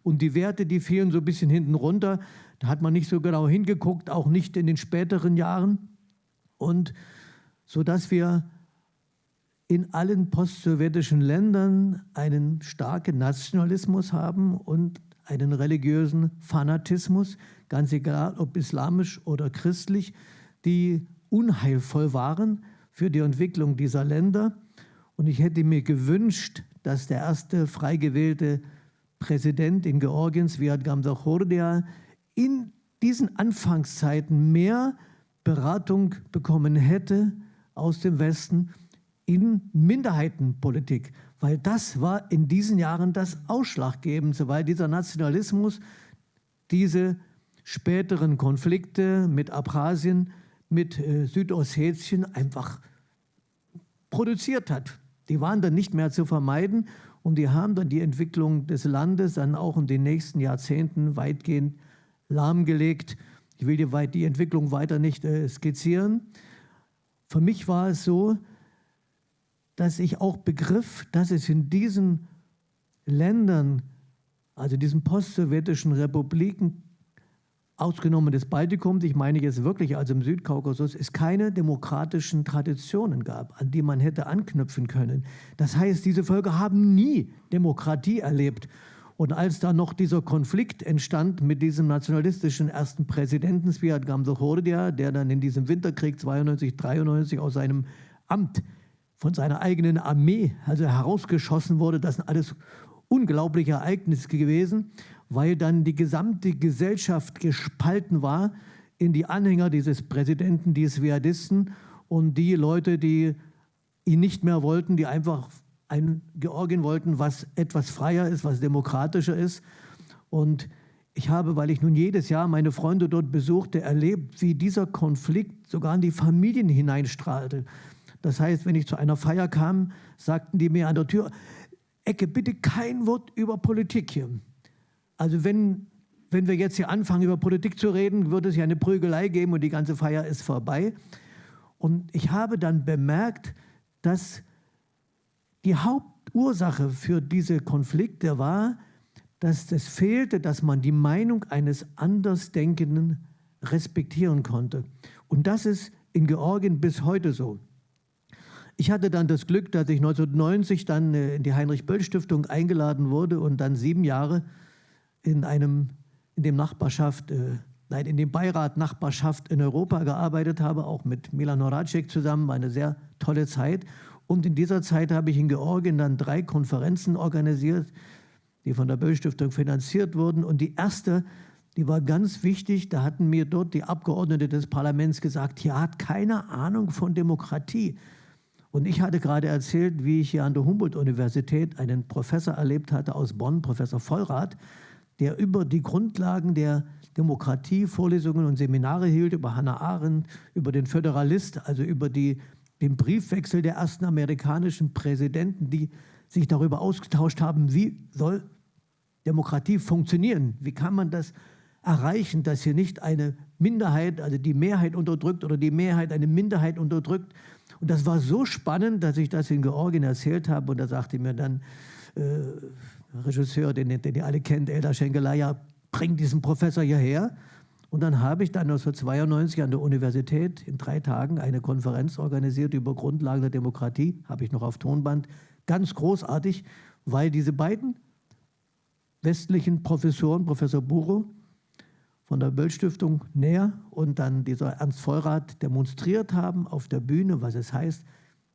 Und die Werte, die fielen so ein bisschen hinten runter. Da hat man nicht so genau hingeguckt, auch nicht in den späteren Jahren. Und so dass wir in allen postsowjetischen Ländern einen starken Nationalismus haben und einen religiösen Fanatismus, ganz egal ob islamisch oder christlich, die unheilvoll waren für die Entwicklung dieser Länder. Und ich hätte mir gewünscht, dass der erste frei gewählte Präsident in Georgien, Sviat Gamsachordia, in diesen Anfangszeiten mehr Beratung bekommen hätte aus dem Westen in Minderheitenpolitik, weil das war in diesen Jahren das Ausschlaggebendste, weil dieser Nationalismus diese späteren Konflikte mit Abchasien, mit äh, Südossetien einfach produziert hat. Die waren dann nicht mehr zu vermeiden und die haben dann die Entwicklung des Landes dann auch in den nächsten Jahrzehnten weitgehend lahmgelegt. Ich will die, Entwicklung weiter nicht äh, skizzieren. Für mich war es so, dass ich auch begriff, dass es in diesen Ländern, also diesen postsowjetischen Republiken, ausgenommen des Baltikums, ich meine jetzt wirklich also im Südkaukasus, es keine demokratischen Traditionen gab, an die man hätte anknüpfen können. Das heißt, diese Völker haben nie Demokratie erlebt. Und als dann noch dieser Konflikt entstand mit diesem nationalistischen ersten Präsidenten Sviat Gamsachordia, der dann in diesem Winterkrieg 92, 93 aus seinem Amt von seiner eigenen Armee also herausgeschossen wurde, das sind alles unglaubliche Ereignisse gewesen, weil dann die gesamte Gesellschaft gespalten war in die Anhänger dieses Präsidenten, die Sviadisten und die Leute, die ihn nicht mehr wollten, die einfach ein Georgien wollten, was etwas freier ist, was demokratischer ist. Und ich habe, weil ich nun jedes Jahr meine Freunde dort besuchte, erlebt, wie dieser Konflikt sogar in die Familien hineinstrahlte. Das heißt, wenn ich zu einer Feier kam, sagten die mir an der Tür, Ecke, bitte kein Wort über Politik hier. Also wenn, wenn wir jetzt hier anfangen, über Politik zu reden, wird es ja eine Prügelei geben und die ganze Feier ist vorbei. Und ich habe dann bemerkt, dass die Hauptursache für diese Konflikte war, dass es fehlte, dass man die Meinung eines Andersdenkenden respektieren konnte. Und das ist in Georgien bis heute so. Ich hatte dann das Glück, dass ich 1990 dann äh, in die Heinrich-Böll-Stiftung eingeladen wurde und dann sieben Jahre in einem, in dem Nachbarschaft, äh, nein, in dem Beirat Nachbarschaft in Europa gearbeitet habe, auch mit Milan Horacek zusammen, eine sehr tolle Zeit. Und in dieser Zeit habe ich in Georgien dann drei Konferenzen organisiert, die von der Böll-Stiftung finanziert wurden. Und die erste, die war ganz wichtig, da hatten mir dort die Abgeordnete des Parlaments gesagt, hier hat keine Ahnung von Demokratie. Und ich hatte gerade erzählt, wie ich hier an der Humboldt-Universität einen Professor erlebt hatte aus Bonn, Professor Vollrath, der über die Grundlagen der Demokratie Vorlesungen und Seminare hielt, über Hannah Arendt, über den Föderalist, also über die, den Briefwechsel der ersten amerikanischen Präsidenten, die sich darüber ausgetauscht haben, wie soll Demokratie funktionieren, wie kann man das erreichen, dass hier nicht eine Minderheit, also die Mehrheit unterdrückt oder die Mehrheit eine Minderheit unterdrückt, und das war so spannend, dass ich das in Georgien erzählt habe. Und da sagte mir dann äh, Regisseur, den, den ihr alle kennt, Eldar Schenkelaya, bring diesen Professor hierher. Und dann habe ich dann 1992 an der Universität in drei Tagen eine Konferenz organisiert über Grundlagen der Demokratie, habe ich noch auf Tonband. Ganz großartig, weil diese beiden westlichen Professoren, Professor Buro von der Böll-Stiftung näher und dann dieser Ernst Vollrath demonstriert haben auf der Bühne, was es heißt,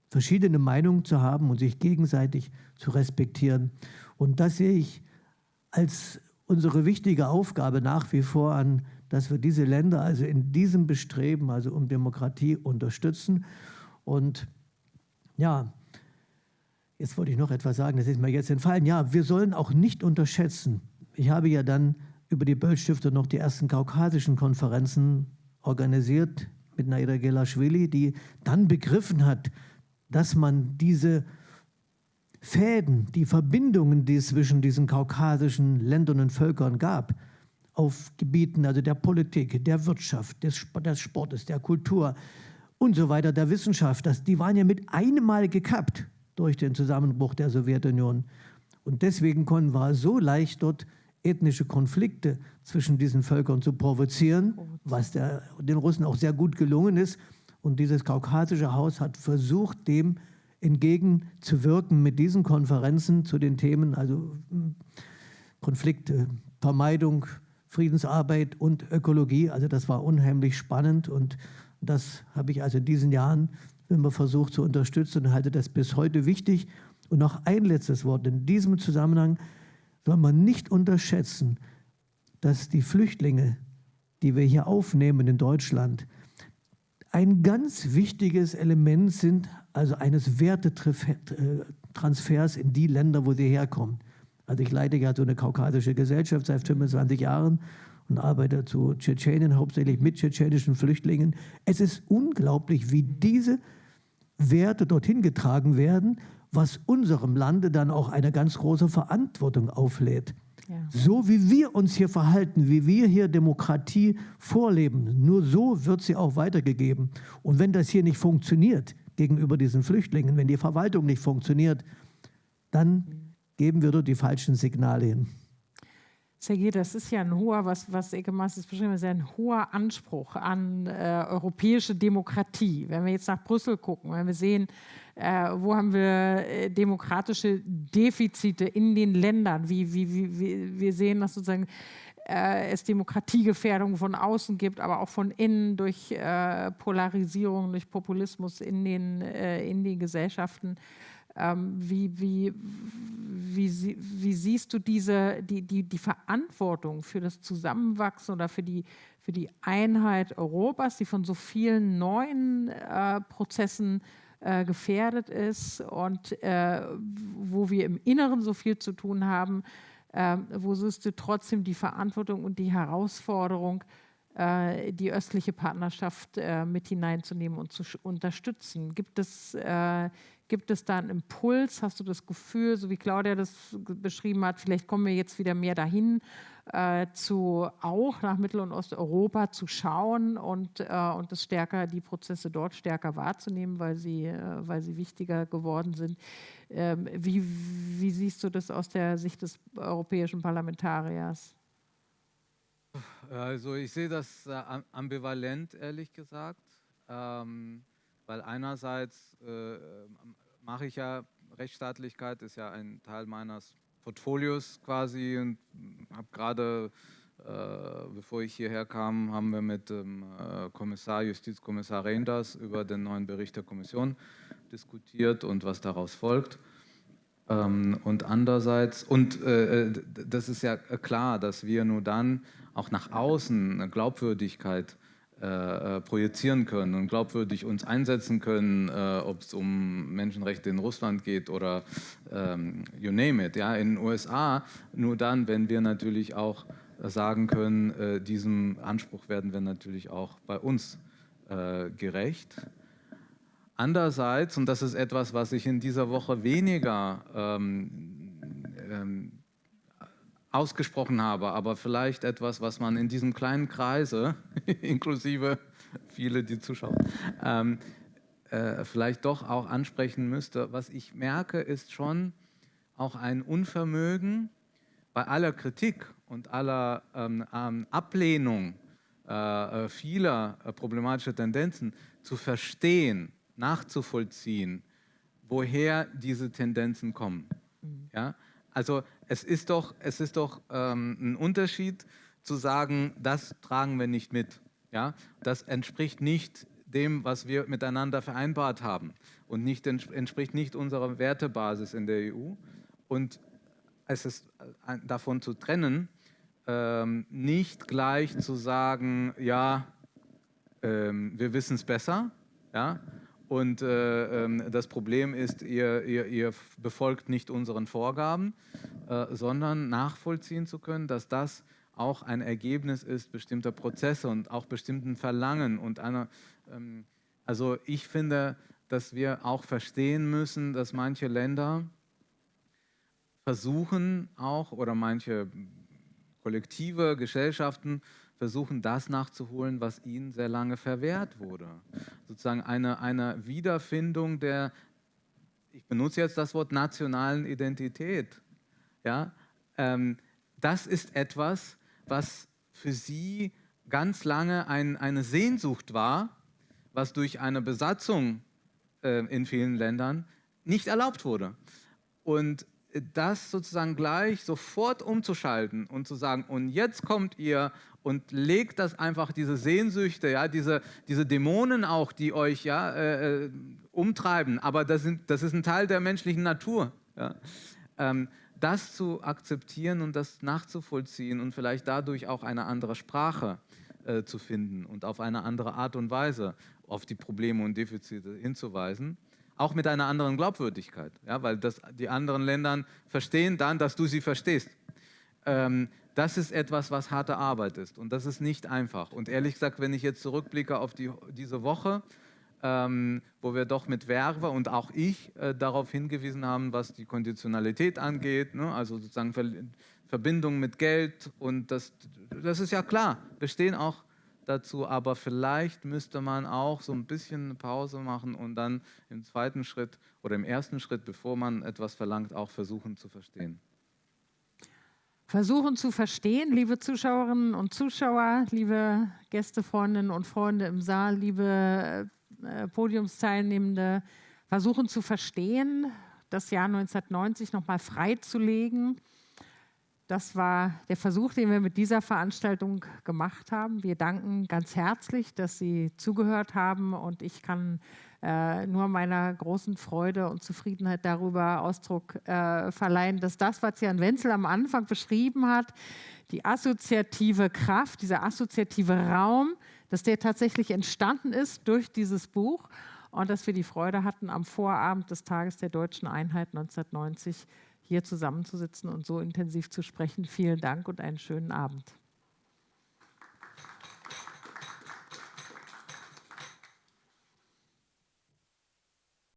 verschiedene Meinungen zu haben und sich gegenseitig zu respektieren. Und das sehe ich als unsere wichtige Aufgabe nach wie vor an, dass wir diese Länder also in diesem Bestreben, also um Demokratie, unterstützen. Und ja, jetzt wollte ich noch etwas sagen, das ist mir jetzt entfallen. Ja, wir sollen auch nicht unterschätzen. Ich habe ja dann über die Böll-Stiftung noch die ersten kaukasischen Konferenzen organisiert mit Naira Gelashvili, die dann begriffen hat, dass man diese Fäden, die Verbindungen, die es zwischen diesen kaukasischen Ländern und Völkern gab, auf Gebieten also der Politik, der Wirtschaft, des, des Sportes, der Kultur und so weiter, der Wissenschaft, das, die waren ja mit einem Mal gekappt durch den Zusammenbruch der Sowjetunion. Und deswegen konnten wir so leicht dort ethnische Konflikte zwischen diesen Völkern zu provozieren, was der, den Russen auch sehr gut gelungen ist. Und dieses kaukasische Haus hat versucht, dem entgegenzuwirken mit diesen Konferenzen zu den Themen, also hm, Konflikte, Vermeidung, Friedensarbeit und Ökologie. Also das war unheimlich spannend und das habe ich also in diesen Jahren immer versucht zu unterstützen und halte das bis heute wichtig. Und noch ein letztes Wort. In diesem Zusammenhang soll man nicht unterschätzen, dass die Flüchtlinge, die wir hier aufnehmen in Deutschland, ein ganz wichtiges Element sind, also eines Wertetransfers in die Länder, wo sie herkommen. Also ich leite ja so eine kaukasische Gesellschaft seit 25 Jahren und arbeite zu Tschetschenien, hauptsächlich mit tschetschenischen Flüchtlingen. Es ist unglaublich, wie diese Werte dorthin getragen werden, was unserem Lande dann auch eine ganz große Verantwortung auflädt. Ja. So wie wir uns hier verhalten, wie wir hier Demokratie vorleben, nur so wird sie auch weitergegeben. Und wenn das hier nicht funktioniert gegenüber diesen Flüchtlingen, wenn die Verwaltung nicht funktioniert, dann geben wir dort die falschen Signale hin. Sergej, das ist ja ein hoher, was, was Eke Masters beschrieben hat, ein hoher Anspruch an äh, europäische Demokratie. Wenn wir jetzt nach Brüssel gucken, wenn wir sehen, äh, wo haben wir äh, demokratische Defizite in den Ländern, wie, wie, wie, wir sehen, dass sozusagen äh, es Demokratiegefährdung von außen gibt, aber auch von innen durch äh, Polarisierung, durch Populismus in den, äh, in den Gesellschaften. Ähm, wie, wie, wie, wie, siehst du diese, die, die, die Verantwortung für das Zusammenwachsen oder für die, für die Einheit Europas, die von so vielen neuen äh, Prozessen äh, gefährdet ist und äh, wo wir im Inneren so viel zu tun haben, ähm, wo du trotzdem die Verantwortung und die Herausforderung, äh, die östliche Partnerschaft äh, mit hineinzunehmen und zu unterstützen? Gibt es äh, Gibt es da einen Impuls? Hast du das Gefühl, so wie Claudia das beschrieben hat, vielleicht kommen wir jetzt wieder mehr dahin, äh, zu auch nach Mittel- und Osteuropa zu schauen und, äh, und das stärker, die Prozesse dort stärker wahrzunehmen, weil sie, äh, weil sie wichtiger geworden sind. Ähm, wie, wie siehst du das aus der Sicht des europäischen Parlamentariers? Also ich sehe das äh, ambivalent, ehrlich gesagt. Ähm, weil einerseits äh, mache ich ja, Rechtsstaatlichkeit ist ja ein Teil meines Portfolios quasi und habe gerade, äh, bevor ich hierher kam, haben wir mit dem äh, Kommissar, Justizkommissar Reinders über den neuen Bericht der Kommission diskutiert und was daraus folgt. Ähm, und andererseits, und äh, das ist ja klar, dass wir nur dann auch nach außen eine Glaubwürdigkeit äh, äh, projizieren können und glaubwürdig uns einsetzen können, äh, ob es um Menschenrechte in Russland geht oder ähm, you name it. Ja, in den USA nur dann, wenn wir natürlich auch sagen können, äh, diesem Anspruch werden wir natürlich auch bei uns äh, gerecht. Andererseits, und das ist etwas, was ich in dieser Woche weniger ähm, ähm, ausgesprochen habe, aber vielleicht etwas, was man in diesem kleinen Kreise, inklusive viele, die zuschauen, ähm, äh, vielleicht doch auch ansprechen müsste. Was ich merke, ist schon auch ein Unvermögen bei aller Kritik und aller ähm, ähm Ablehnung äh, äh, vieler äh, problematischer Tendenzen zu verstehen, nachzuvollziehen, woher diese Tendenzen kommen. Mhm. Ja? Also es ist doch, es ist doch ähm, ein Unterschied zu sagen, das tragen wir nicht mit. Ja? Das entspricht nicht dem, was wir miteinander vereinbart haben und nicht, entspricht nicht unserer Wertebasis in der EU. Und es ist äh, davon zu trennen, ähm, nicht gleich zu sagen, ja, ähm, wir wissen es besser, ja, und äh, ähm, das Problem ist, ihr, ihr, ihr, befolgt nicht unseren Vorgaben, äh, sondern nachvollziehen zu können, dass das auch ein Ergebnis ist bestimmter Prozesse und auch bestimmten Verlangen. Und einer, ähm, also ich finde, dass wir auch verstehen müssen, dass manche Länder versuchen auch oder manche Kollektive, Gesellschaften versuchen, das nachzuholen, was ihnen sehr lange verwehrt wurde. Sozusagen eine, eine Wiederfindung der, ich benutze jetzt das Wort nationalen Identität. Ja? Ähm, das ist etwas, was für sie ganz lange ein, eine Sehnsucht war, was durch eine Besatzung äh, in vielen Ländern nicht erlaubt wurde. Und das sozusagen gleich sofort umzuschalten und zu sagen, und jetzt kommt ihr und legt das einfach, diese Sehnsüchte, ja, diese, diese Dämonen auch, die euch ja, äh, äh, umtreiben, aber das, sind, das ist ein Teil der menschlichen Natur. Ja. Ähm, das zu akzeptieren und das nachzuvollziehen und vielleicht dadurch auch eine andere Sprache äh, zu finden und auf eine andere Art und Weise auf die Probleme und Defizite hinzuweisen auch mit einer anderen Glaubwürdigkeit, ja, weil das, die anderen Länder verstehen dann, dass du sie verstehst. Ähm, das ist etwas, was harte Arbeit ist und das ist nicht einfach. Und ehrlich gesagt, wenn ich jetzt zurückblicke auf die, diese Woche, ähm, wo wir doch mit Werbe und auch ich äh, darauf hingewiesen haben, was die Konditionalität angeht, ne? also sozusagen Ver Verbindung mit Geld und das, das ist ja klar, wir stehen auch dazu, aber vielleicht müsste man auch so ein bisschen eine Pause machen und dann im zweiten Schritt oder im ersten Schritt, bevor man etwas verlangt, auch versuchen zu verstehen. Versuchen zu verstehen, liebe Zuschauerinnen und Zuschauer, liebe Gästefreundinnen und Freunde im Saal, liebe äh, Podiumsteilnehmende, versuchen zu verstehen, das Jahr 1990 nochmal freizulegen das war der Versuch, den wir mit dieser Veranstaltung gemacht haben. Wir danken ganz herzlich, dass Sie zugehört haben und ich kann äh, nur meiner großen Freude und Zufriedenheit darüber Ausdruck äh, verleihen, dass das, was Jan Wenzel am Anfang beschrieben hat, die assoziative Kraft, dieser assoziative Raum, dass der tatsächlich entstanden ist durch dieses Buch und dass wir die Freude hatten, am Vorabend des Tages der deutschen Einheit 1990 hier zusammenzusitzen und so intensiv zu sprechen. Vielen Dank und einen schönen Abend.